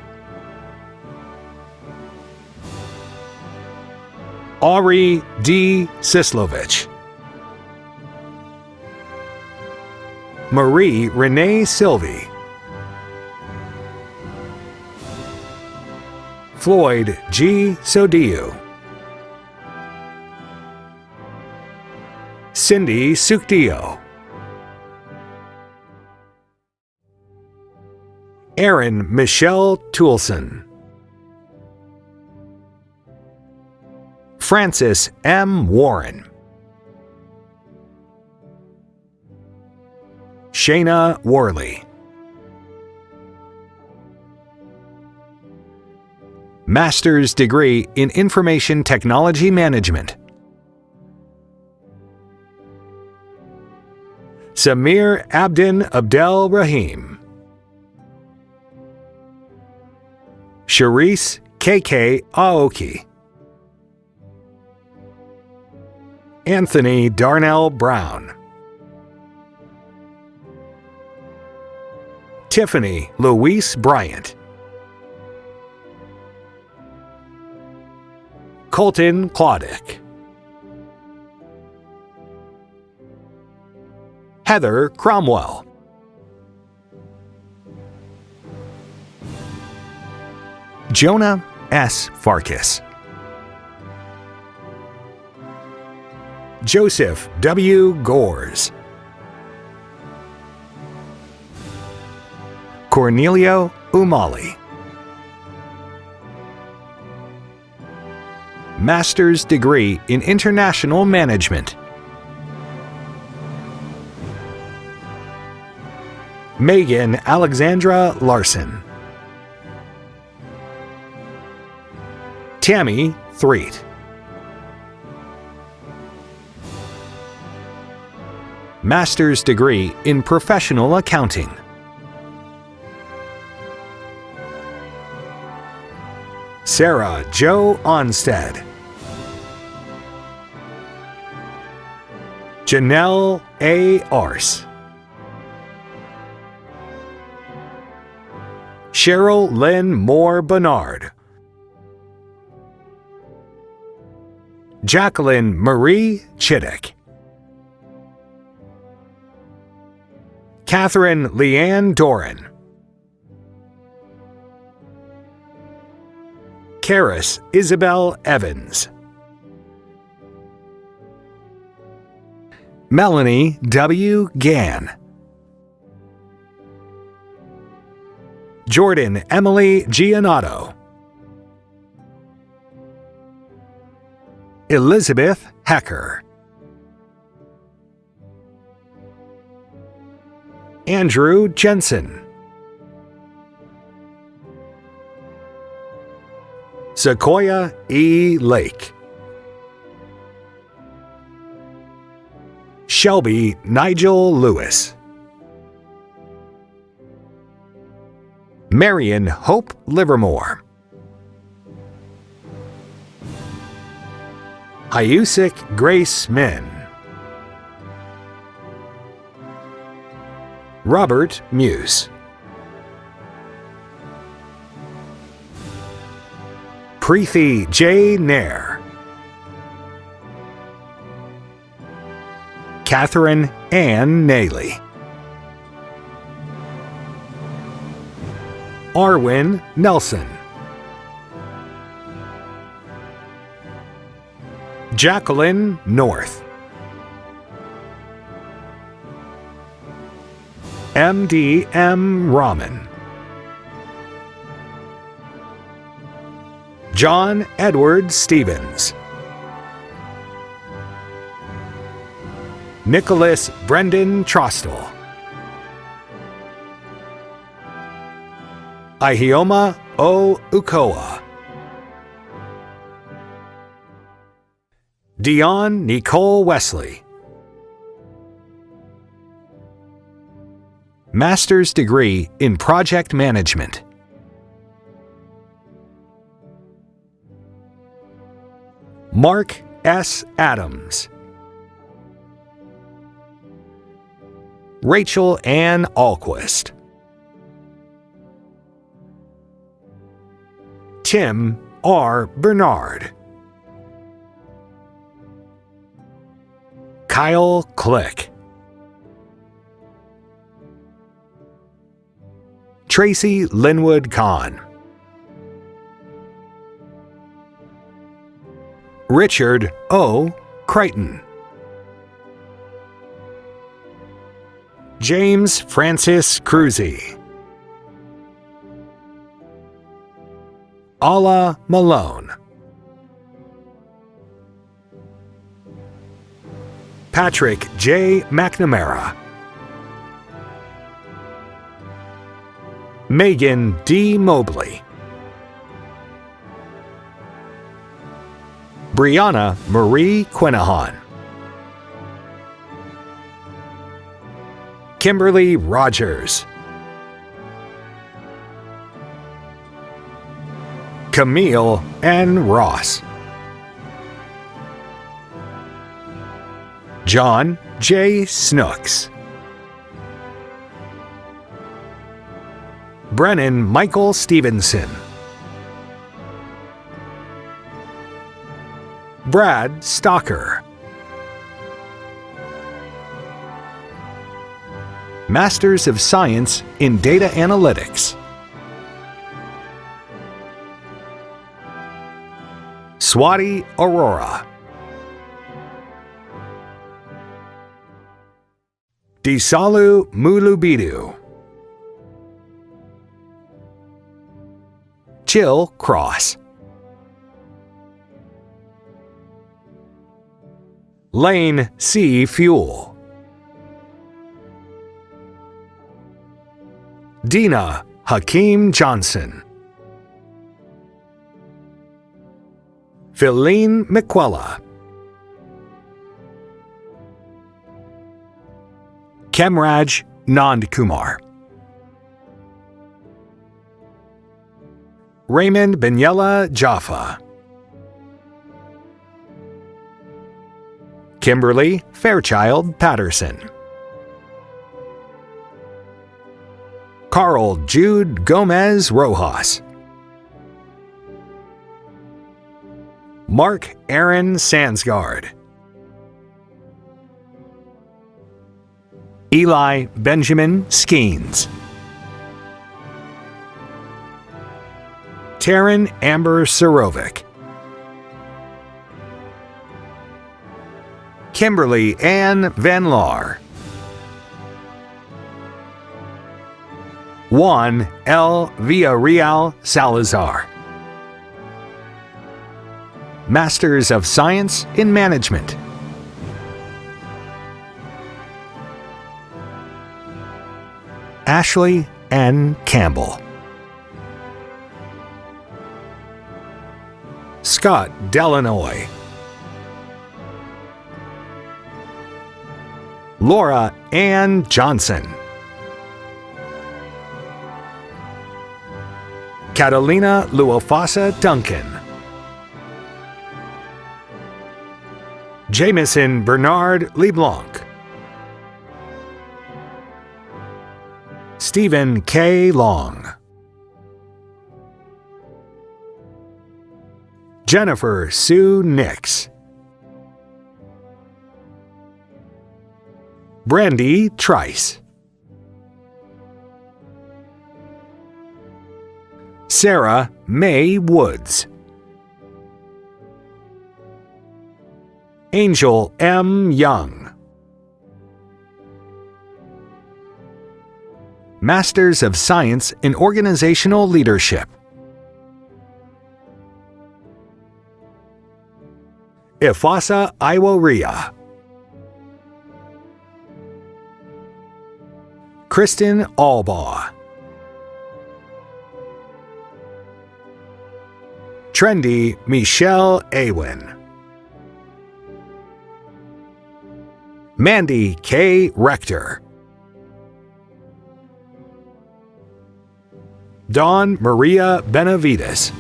Ari D. Sislovich. Marie Renee Sylvie. Floyd G. Sodiu. Cindy Sukdio. Aaron Michelle Toulson. Francis M. Warren. Shayna Worley. Master's degree in Information Technology Management. Samir Abdin Abdel Rahim. Sharice KK Aoki. Anthony Darnell Brown. Tiffany Louise Bryant. Colton Claudic. Heather Cromwell. Jonah S. Farkas. Joseph W. Gores. Cornelio Umali. Master's degree in International Management. Megan Alexandra Larson. Tammy Threet. Master's degree in Professional Accounting. Sarah Joe Onstead. Janelle A. Arce. Cheryl Lynn Moore Bernard. Jacqueline Marie Chittick. Catherine Leanne Doran. Karis Isabel Evans. Melanie W. Gann. Jordan Emily Gianotto. Elizabeth Hecker. Andrew Jensen. Sequoia E. Lake. Shelby Nigel Lewis. Marion Hope Livermore. Hayusik Grace Min. Robert Muse. Preethi J. Nair. Catherine Ann Naley. Arwin Nelson. Jacqueline North. MDM Rahman. John Edward Stevens. Nicholas Brendan Trostel. Ihioma O. Ukoa. Dion Nicole Wesley. Master's degree in Project Management. Mark S. Adams. Rachel Ann Alquist. Tim R. Bernard. Kyle Click. Tracy Linwood Kahn. Richard O. Crichton. James Francis Cruzy. Ala Malone. Patrick J. McNamara. Megan D. Mobley. Brianna Marie Quinahan. Kimberly Rogers. Camille N. Ross. John J. Snooks. Brennan Michael Stevenson. Brad Stocker. Masters of Science in Data Analytics. Swati Aurora. Disalu Mulubidu. Chill Cross. Lane C. Fuel. Dina Hakeem Johnson. Philine McQuella. Kemraj Nandkumar. Raymond Benyella Jaffa. Kimberly Fairchild Patterson. Carl Jude Gomez Rojas. Mark Aaron Sansgard. Eli Benjamin Skeens. Taryn Amber Sarovic. Kimberly Ann Van Laar. Juan L. Villarreal Salazar. Masters of Science in Management. Ashley N. Campbell. Scott Delanoy. Laura Ann Johnson. Catalina Luofasa Duncan. Jameson Bernard LeBlanc. Stephen K. Long. Jennifer Sue Nix. Brandy Trice. Sarah May Woods. Angel M. Young. Masters of Science in Organizational Leadership. Ifasa Iworia. Kristen Albaugh. Trendy Michelle Awin. Mandy K. Rector. Dawn Maria Benavides.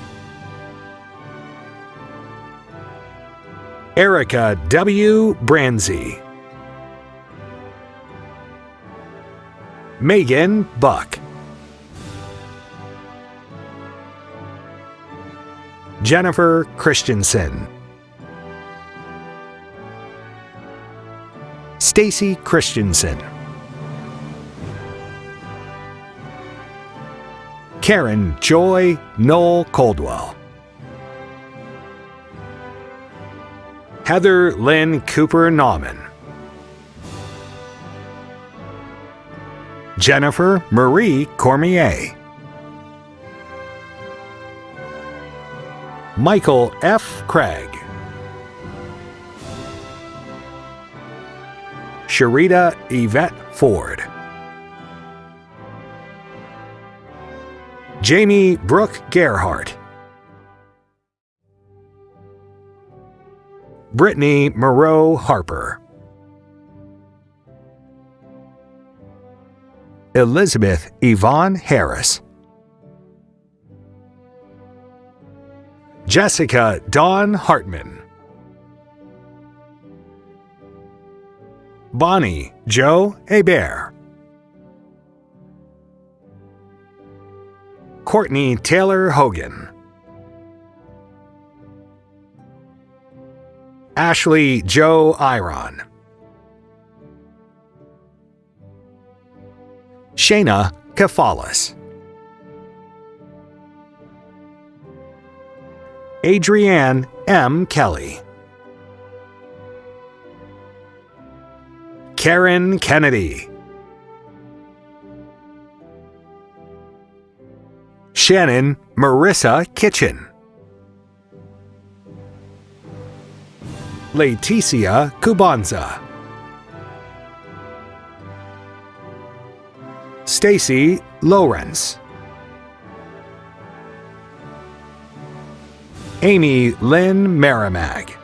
Erica W. Branzi. Megan Buck. Jennifer Christensen. Stacy Christensen. Karen Joy Noel Coldwell. Heather Lynn Cooper Nauman. Jennifer Marie Cormier. Michael F. Craig. Sharita Yvette Ford. Jamie Brooke Gerhart. Brittany Moreau Harper. Elizabeth Yvonne Harris. Jessica Dawn Hartman. Bonnie Joe Hebert. Courtney Taylor Hogan. Ashley Joe Iron. Shayna Kefalis. Adrienne M. Kelly. Karen Kennedy. Shannon Marissa Kitchen. Leticia Cubanza. Stacy Lawrence. Amy Lynn Merrimack.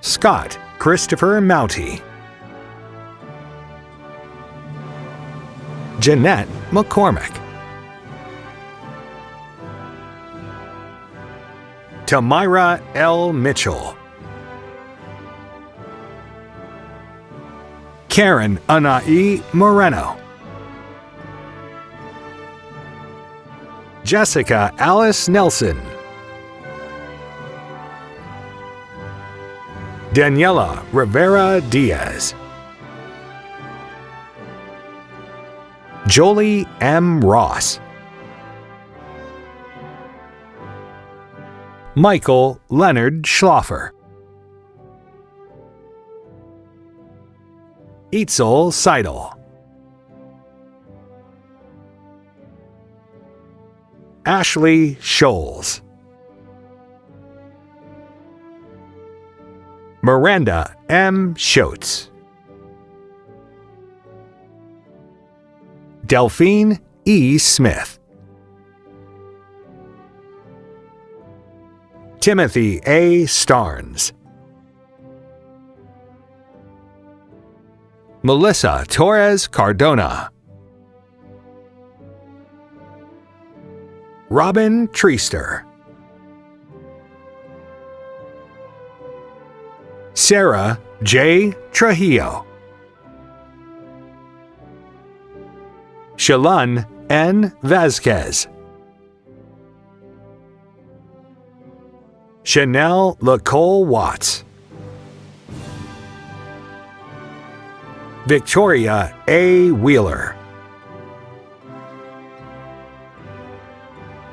Scott Christopher Mouty. Jeanette McCormick. Tamira L. Mitchell. Karen Anai Moreno. Jessica Alice Nelson. Daniela Rivera Diaz. Jolie M. Ross. Michael Leonard Schloffer. Itzel Seidel. Ashley Scholes. Miranda M. Schotz. Delphine E. Smith. Timothy A. Starnes. Melissa Torres Cardona. Robin Treester. Sarah J. Trujillo. Shalun N. Vasquez. Chanel Lacole Watts. Victoria A. Wheeler.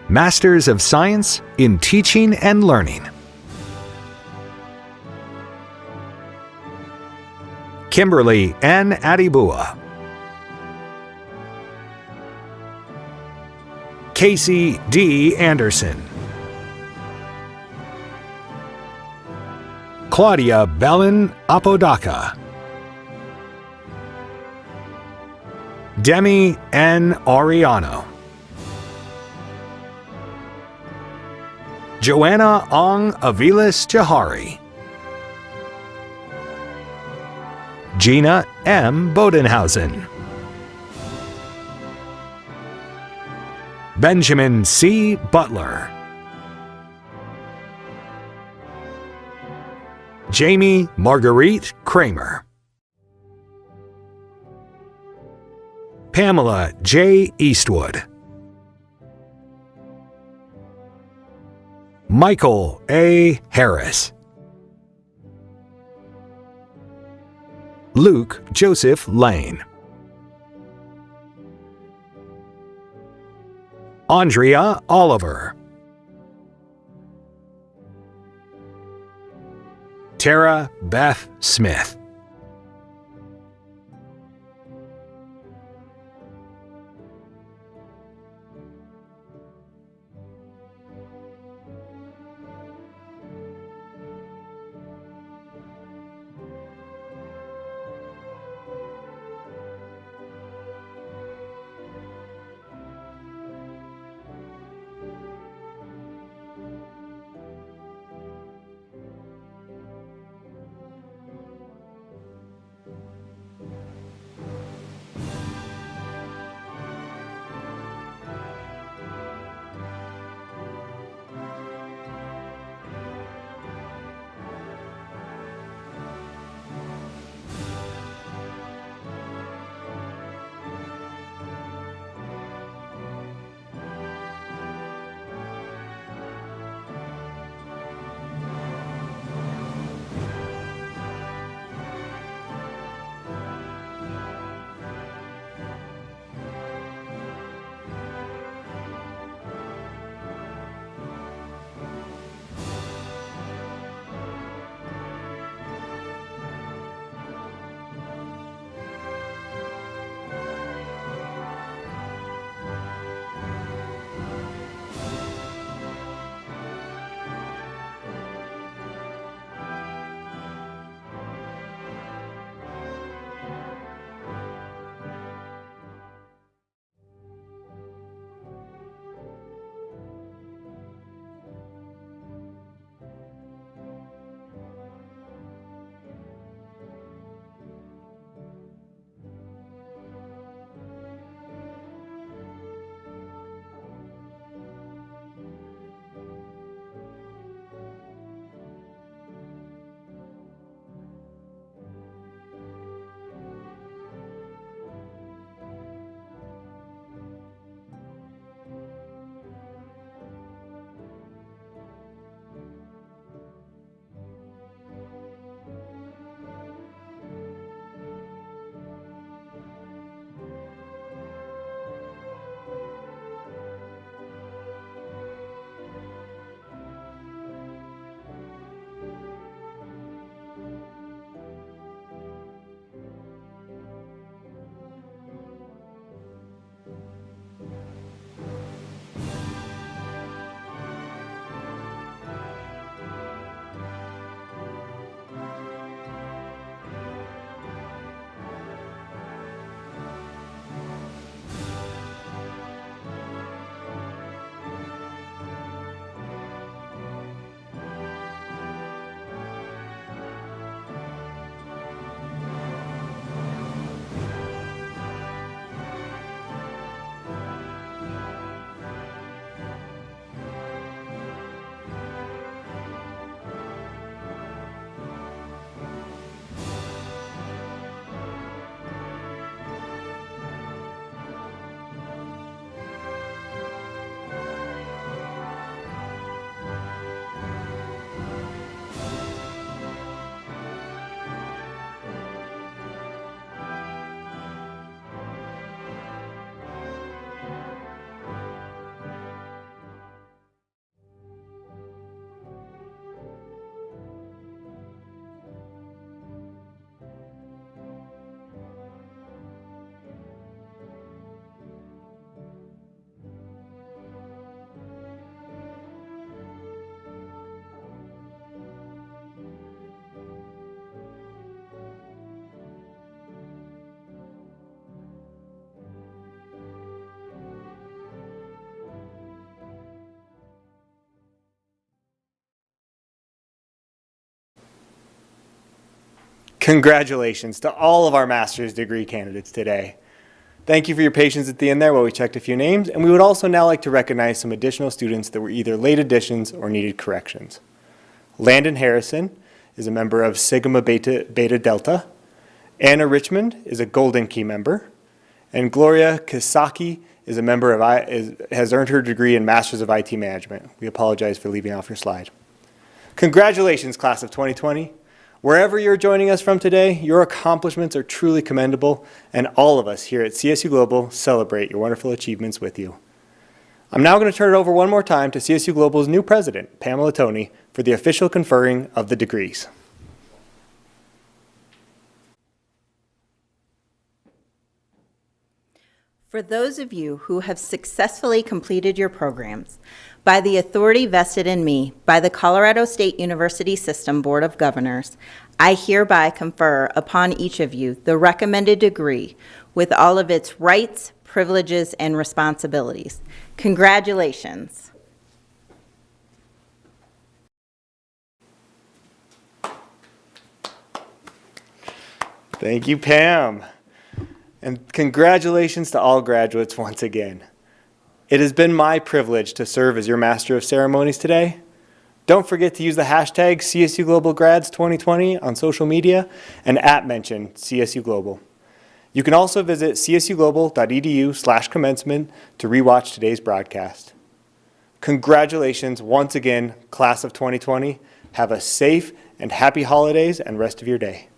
Masters of Science in Teaching and Learning. Kimberly N. Adibua. Casey D. Anderson. Claudia Bellin Apodaca. Demi N. Ariano. Joanna Ong Avilas Jahari. Gina M. Bodenhausen. Benjamin C. Butler. Jamie Marguerite Kramer. Pamela J. Eastwood. Michael A. Harris. Luke Joseph Lane. Andrea Oliver. Tara Beth Smith. Congratulations to all of our master's degree candidates today. Thank you for your patience at the end there while we checked a few names, and we would also now like to recognize some additional students that were either late additions or needed corrections. Landon Harrison is a member of Sigma Beta, Beta Delta. Anna Richmond is a Golden Key member. And Gloria Kisaki is a member of, is, has earned her degree in Masters of IT Management. We apologize for leaving off your slide. Congratulations, class of 2020. Wherever you're joining us from today, your accomplishments are truly commendable, and all of us here at CSU Global celebrate your wonderful achievements with you. I'm now going to turn it over one more time to CSU Global's new president, Pamela Toney, for the official conferring of the degrees. For those of you who have successfully completed your programs, by the authority vested in me by the Colorado State University System Board of Governors, I hereby confer upon each of you the recommended degree with all of its rights, privileges, and responsibilities. Congratulations. Thank you, Pam. And congratulations to all graduates once again. It has been my privilege to serve as your Master of Ceremonies today. Don't forget to use the hashtag CSU Global Grads 2020 on social media and at mention CSU Global. You can also visit csuglobal.edu slash commencement to rewatch today's broadcast. Congratulations once again, class of 2020. Have a safe and happy holidays and rest of your day.